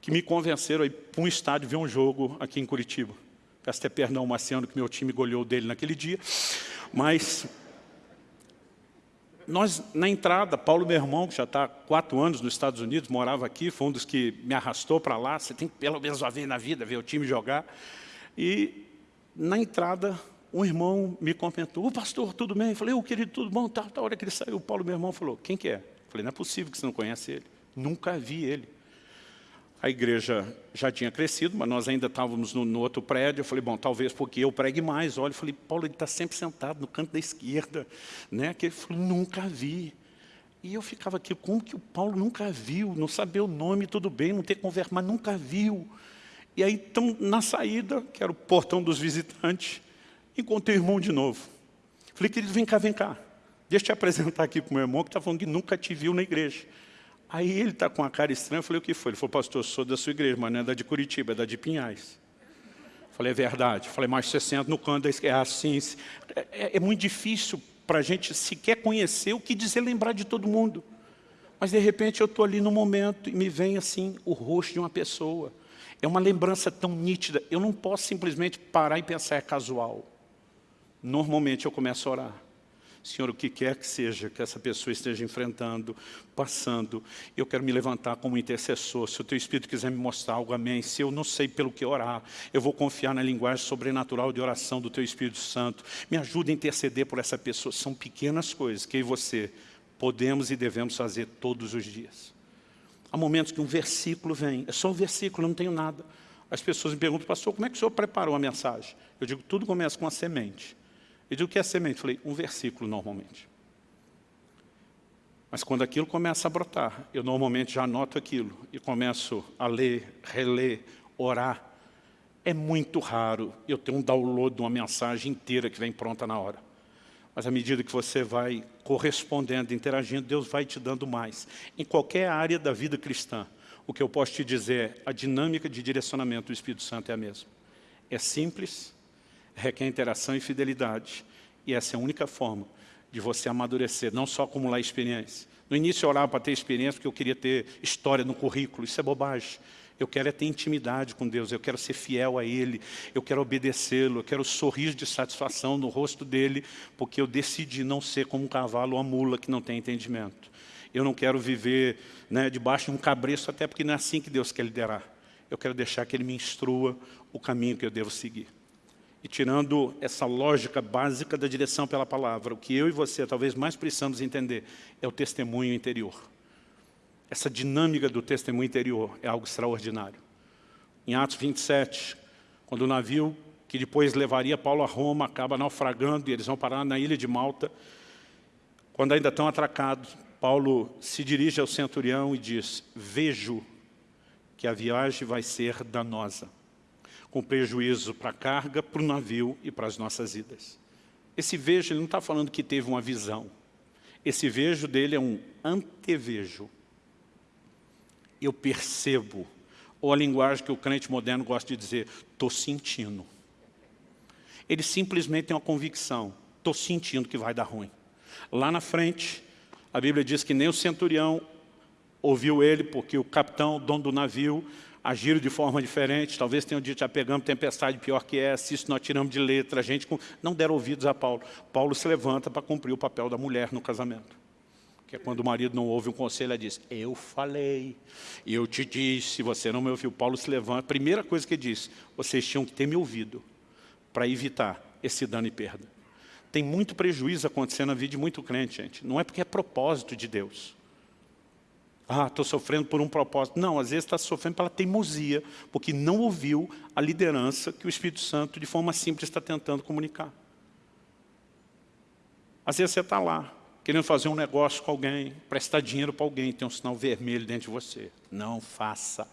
que me convenceram a ir para um estádio ver um jogo aqui em Curitiba. Peço até perdão ao Marciano que meu time goleou dele naquele dia. Mas nós, na entrada, Paulo, meu irmão, que já está há quatro anos nos Estados Unidos, morava aqui, foi um dos que me arrastou para lá. Você tem que pelo menos uma vez na vida ver o time jogar. E na entrada, um irmão me comentou, o pastor, tudo bem? Eu falei, o querido, tudo bom? Tá, tá, a hora que ele saiu, o Paulo, meu irmão, falou, quem que é? Eu falei, não é possível que você não conhece ele. Nunca vi ele. A igreja já tinha crescido, mas nós ainda estávamos no, no, outro prédio. Eu falei, bom, talvez porque eu pregue mais. Olha, eu falei, Paulo, ele está sempre sentado no canto da esquerda. Né? Que ele falou, nunca vi. E eu ficava aqui, como que o Paulo nunca viu? Não saber o nome, tudo bem, não ter conversa, mas nunca viu. E aí, então, na saída, que era o portão dos visitantes, encontrei o irmão de novo. Falei, querido, vem cá, vem cá. Deixa eu te apresentar aqui para o meu irmão, que está falando que nunca te viu na igreja. Aí ele está com uma cara estranha, eu falei, o que foi? Ele falou, pastor, eu sou da sua igreja, mas não é da de Curitiba, é da de Pinhais. Falei, é verdade. Falei, mas você senta no canto. É assim, é, é muito difícil para a gente sequer conhecer o que dizer lembrar de todo mundo. Mas, de repente, eu estou ali no momento e me vem, assim, o rosto de uma pessoa. É uma lembrança tão nítida. Eu não posso simplesmente parar e pensar, é casual. Normalmente, eu começo a orar. Senhor, o que quer que seja que essa pessoa esteja enfrentando, passando, eu quero me levantar como intercessor. Se o Teu Espírito quiser me mostrar algo, amém. Se eu não sei pelo que orar, eu vou confiar na linguagem sobrenatural de oração do Teu Espírito Santo. Me ajude a interceder por essa pessoa. São pequenas coisas que eu e você podemos e devemos fazer todos os dias. Há momentos que um versículo vem, é só um versículo, eu não tenho nada. As pessoas me perguntam, pastor, como é que o senhor preparou a mensagem? Eu digo, tudo começa com a semente. E digo, o que é semente? Falei, um versículo normalmente. Mas quando aquilo começa a brotar, eu normalmente já anoto aquilo e começo a ler, reler, orar. É muito raro eu ter um download de uma mensagem inteira que vem pronta na hora. Mas à medida que você vai correspondendo, interagindo, Deus vai te dando mais. Em qualquer área da vida cristã, o que eu posso te dizer é a dinâmica de direcionamento do Espírito Santo é a mesma. É simples, requer interação e fidelidade. E essa é a única forma de você amadurecer, não só acumular experiência. No início eu orava para ter experiência porque eu queria ter história no currículo, isso é bobagem. Eu quero é ter intimidade com Deus, eu quero ser fiel a Ele, eu quero obedecê-lo, eu quero sorrir de satisfação no rosto dEle, porque eu decidi não ser como um cavalo ou uma mula que não tem entendimento. Eu não quero viver né, debaixo de um cabreço, até porque não é assim que Deus quer liderar. Eu quero deixar que Ele me instrua o caminho que eu devo seguir. E tirando essa lógica básica da direção pela palavra, o que eu e você talvez mais precisamos entender é o testemunho interior. Essa dinâmica do testemunho interior é algo extraordinário. Em Atos 27, quando o navio que depois levaria Paulo a Roma acaba naufragando e eles vão parar na ilha de Malta, quando ainda estão atracados, Paulo se dirige ao centurião e diz, vejo que a viagem vai ser danosa, com prejuízo para a carga, para o navio e para as nossas idas. Esse vejo, ele não está falando que teve uma visão. Esse vejo dele é um antevejo eu percebo. Ou a linguagem que o crente moderno gosta de dizer, estou sentindo. Ele simplesmente tem uma convicção, estou sentindo que vai dar ruim. Lá na frente, a Bíblia diz que nem o centurião ouviu ele, porque o capitão, o dono do navio, agiram de forma diferente. Talvez tenham dito, já pegamos tempestade pior que essa, isso nós tiramos de letra. A gente não deram ouvidos a Paulo. Paulo se levanta para cumprir o papel da mulher no casamento que é quando o marido não ouve um conselho, ela diz, eu falei, eu te disse, você não me ouviu. Paulo se levanta, a primeira coisa que ele diz, vocês tinham que ter me ouvido, para evitar esse dano e perda. Tem muito prejuízo acontecendo na vida de muito crente, gente. Não é porque é propósito de Deus. Ah, estou sofrendo por um propósito. Não, às vezes está sofrendo pela teimosia, porque não ouviu a liderança que o Espírito Santo, de forma simples, está tentando comunicar. Às vezes você está lá, querendo fazer um negócio com alguém, prestar dinheiro para alguém, tem um sinal vermelho dentro de você. Não faça.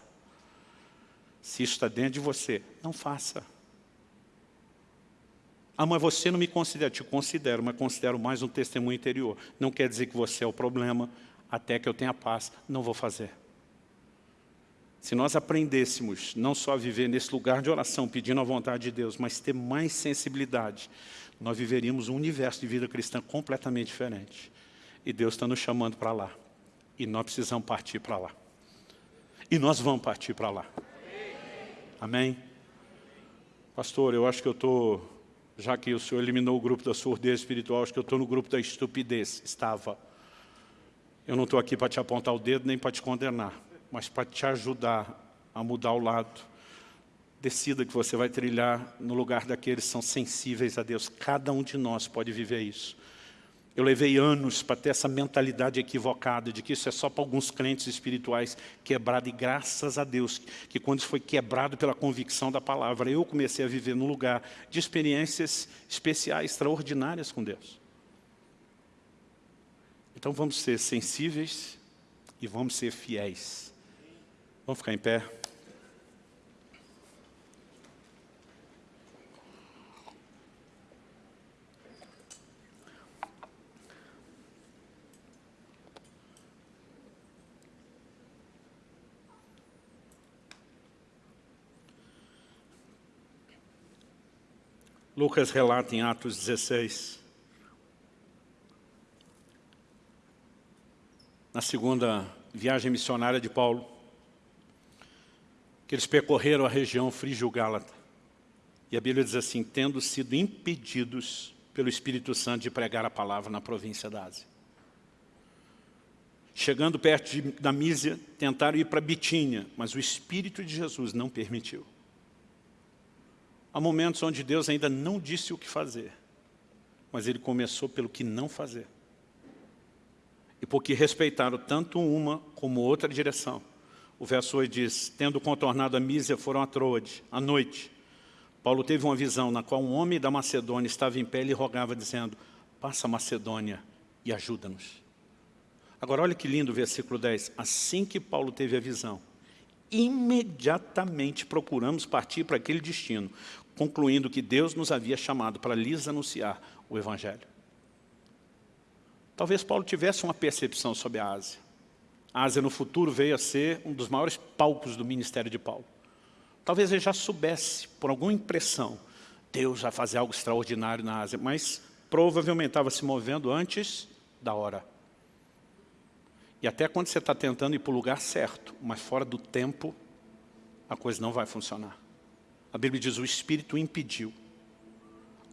Se isso está dentro de você, não faça. Ah, mas você não me considera. Te considero, mas considero mais um testemunho interior. Não quer dizer que você é o problema, até que eu tenha paz. Não vou fazer. Se nós aprendêssemos não só a viver nesse lugar de oração, pedindo a vontade de Deus, mas ter mais sensibilidade nós viveríamos um universo de vida cristã completamente diferente. E Deus está nos chamando para lá. E nós precisamos partir para lá. E nós vamos partir para lá. Amém? Pastor, eu acho que eu estou, já que o Senhor eliminou o grupo da surdez espiritual, acho que eu estou no grupo da estupidez. Estava. Eu não estou aqui para te apontar o dedo nem para te condenar, mas para te ajudar a mudar o lado decida que você vai trilhar no lugar daqueles que são sensíveis a Deus. Cada um de nós pode viver isso. Eu levei anos para ter essa mentalidade equivocada de que isso é só para alguns crentes espirituais quebrado. E graças a Deus que quando isso foi quebrado pela convicção da palavra, eu comecei a viver num lugar de experiências especiais, extraordinárias com Deus. Então vamos ser sensíveis e vamos ser fiéis. Vamos ficar em pé? Lucas relata em Atos 16, na segunda viagem missionária de Paulo, que eles percorreram a região frígio-gálata. E a Bíblia diz assim, tendo sido impedidos pelo Espírito Santo de pregar a palavra na província da Ásia. Chegando perto de, da Mísia, tentaram ir para Bitínia, mas o Espírito de Jesus não permitiu. Há momentos onde Deus ainda não disse o que fazer, mas Ele começou pelo que não fazer. E porque respeitaram tanto uma como outra direção, o verso 8 diz, tendo contornado a Mísia, foram a Troade, à noite. Paulo teve uma visão na qual um homem da Macedônia estava em pé e rogava, dizendo, passa Macedônia e ajuda-nos. Agora olha que lindo o versículo 10. Assim que Paulo teve a visão, imediatamente procuramos partir para aquele destino, concluindo que Deus nos havia chamado para lhes anunciar o Evangelho. Talvez Paulo tivesse uma percepção sobre a Ásia. A Ásia no futuro veio a ser um dos maiores palcos do ministério de Paulo. Talvez ele já soubesse, por alguma impressão, Deus vai fazer algo extraordinário na Ásia, mas provavelmente estava se movendo antes da hora. E até quando você está tentando ir para o lugar certo, mas fora do tempo, a coisa não vai funcionar. A Bíblia diz, o Espírito impediu.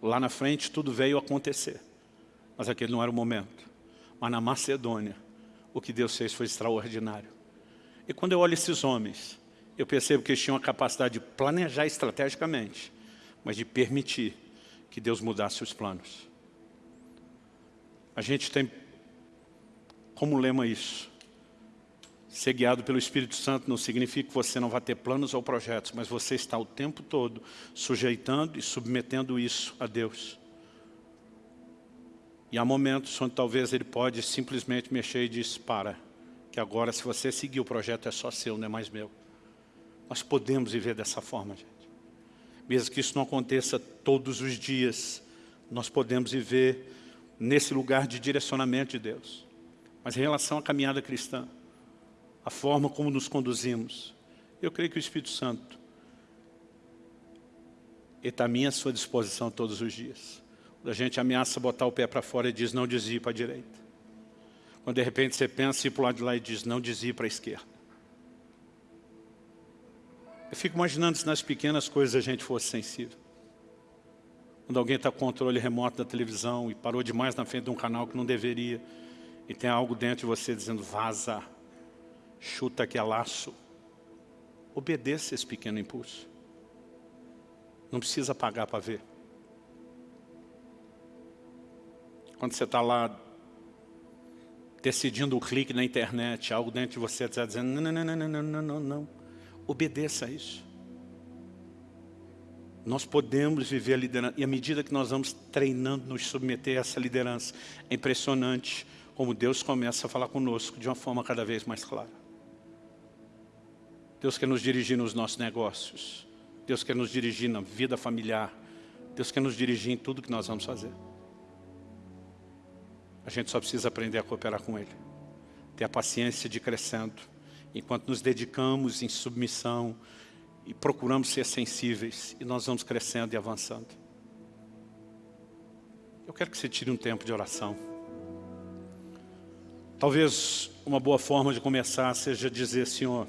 Lá na frente tudo veio acontecer, mas aquele não era o momento. Mas na Macedônia, o que Deus fez foi extraordinário. E quando eu olho esses homens, eu percebo que eles tinham a capacidade de planejar estrategicamente, mas de permitir que Deus mudasse os planos. A gente tem como lema isso. Ser guiado pelo Espírito Santo não significa que você não vai ter planos ou projetos, mas você está o tempo todo sujeitando e submetendo isso a Deus. E há momentos onde talvez Ele pode simplesmente mexer e diz, para, que agora se você seguir o projeto é só seu, não é mais meu. Nós podemos viver dessa forma, gente. Mesmo que isso não aconteça todos os dias, nós podemos viver nesse lugar de direcionamento de Deus. Mas em relação à caminhada cristã, a forma como nos conduzimos, eu creio que o Espírito Santo está à minha sua disposição todos os dias. A gente ameaça botar o pé para fora e diz não desvie para a direita. Quando de repente você pensa ir para o lado de lá e diz não desvie para a esquerda. Eu fico imaginando se nas pequenas coisas a gente fosse sensível. Quando alguém está com controle remoto da televisão e parou demais na frente de um canal que não deveria, e tem algo dentro de você dizendo, vaza, chuta que é laço. Obedeça esse pequeno impulso. Não precisa pagar para ver. Quando você está lá decidindo o clique na internet, algo dentro de você está dizendo, não, não, não, não, não, não, não, não. Obedeça a isso. Nós podemos viver a liderança, e à medida que nós vamos treinando, nos submeter a essa liderança, é impressionante como Deus começa a falar conosco de uma forma cada vez mais clara. Deus quer nos dirigir nos nossos negócios. Deus quer nos dirigir na vida familiar. Deus quer nos dirigir em tudo que nós vamos fazer. A gente só precisa aprender a cooperar com Ele. Ter a paciência de crescendo. Enquanto nos dedicamos em submissão e procuramos ser sensíveis, e nós vamos crescendo e avançando. Eu quero que você tire um tempo de oração. Talvez uma boa forma de começar seja dizer, Senhor,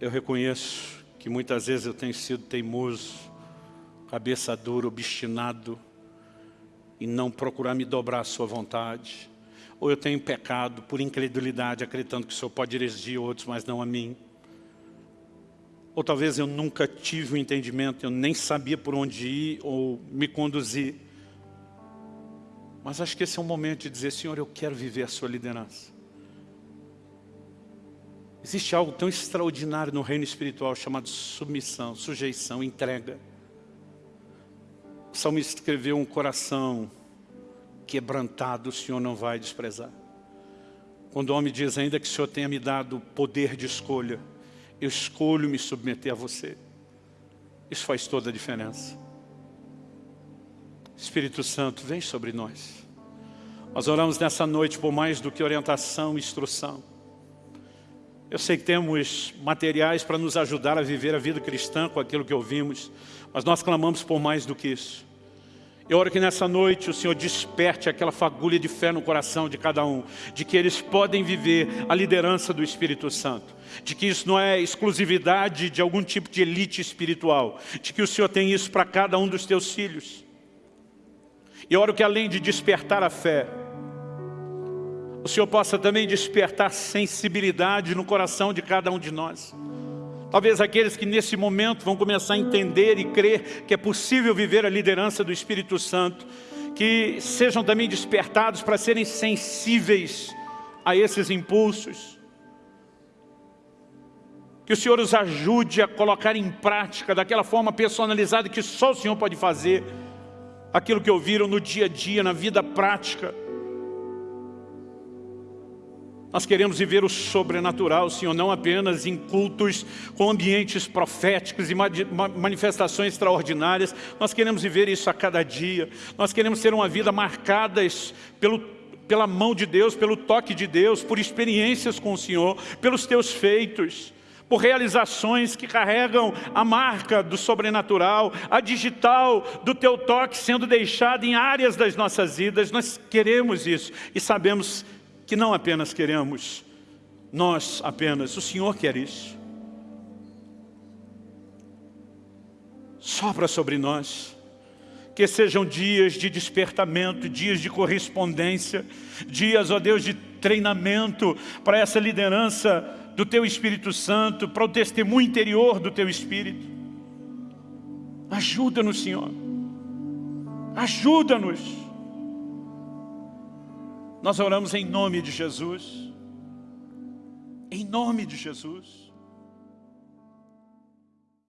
eu reconheço que muitas vezes eu tenho sido teimoso, cabeça dura, obstinado, e não procurar me dobrar à sua vontade. Ou eu tenho pecado por incredulidade, acreditando que o Senhor pode dirigir outros, mas não a mim. Ou talvez eu nunca tive o um entendimento, eu nem sabia por onde ir ou me conduzir. Mas acho que esse é um momento de dizer, Senhor, eu quero viver a sua liderança. Existe algo tão extraordinário no reino espiritual chamado submissão, sujeição, entrega. O salmista escreveu um coração quebrantado, o Senhor não vai desprezar. Quando o homem diz, ainda que o Senhor tenha me dado poder de escolha, eu escolho me submeter a você. Isso faz toda a diferença. Espírito Santo, vem sobre nós. Nós oramos nessa noite por mais do que orientação e instrução. Eu sei que temos materiais para nos ajudar a viver a vida cristã com aquilo que ouvimos, mas nós clamamos por mais do que isso. Eu oro que nessa noite o Senhor desperte aquela fagulha de fé no coração de cada um, de que eles podem viver a liderança do Espírito Santo, de que isso não é exclusividade de algum tipo de elite espiritual, de que o Senhor tem isso para cada um dos teus filhos. E oro que além de despertar a fé, o Senhor possa também despertar sensibilidade no coração de cada um de nós. Talvez aqueles que nesse momento vão começar a entender e crer que é possível viver a liderança do Espírito Santo, que sejam também despertados para serem sensíveis a esses impulsos. Que o Senhor os ajude a colocar em prática daquela forma personalizada que só o Senhor pode fazer aquilo que ouviram no dia a dia, na vida prática. Nós queremos viver o sobrenatural, Senhor, não apenas em cultos com ambientes proféticos e manifestações extraordinárias. Nós queremos viver isso a cada dia. Nós queremos ter uma vida marcada pelo, pela mão de Deus, pelo toque de Deus, por experiências com o Senhor, pelos teus feitos por realizações que carregam a marca do sobrenatural, a digital do teu toque sendo deixada em áreas das nossas vidas. Nós queremos isso e sabemos que não apenas queremos, nós apenas, o Senhor quer isso. Sopra sobre nós, que sejam dias de despertamento, dias de correspondência, dias, ó Deus, de treinamento para essa liderança do Teu Espírito Santo, para o testemunho interior do Teu Espírito. Ajuda-nos, Senhor. Ajuda-nos. Nós oramos em nome de Jesus. Em nome de Jesus.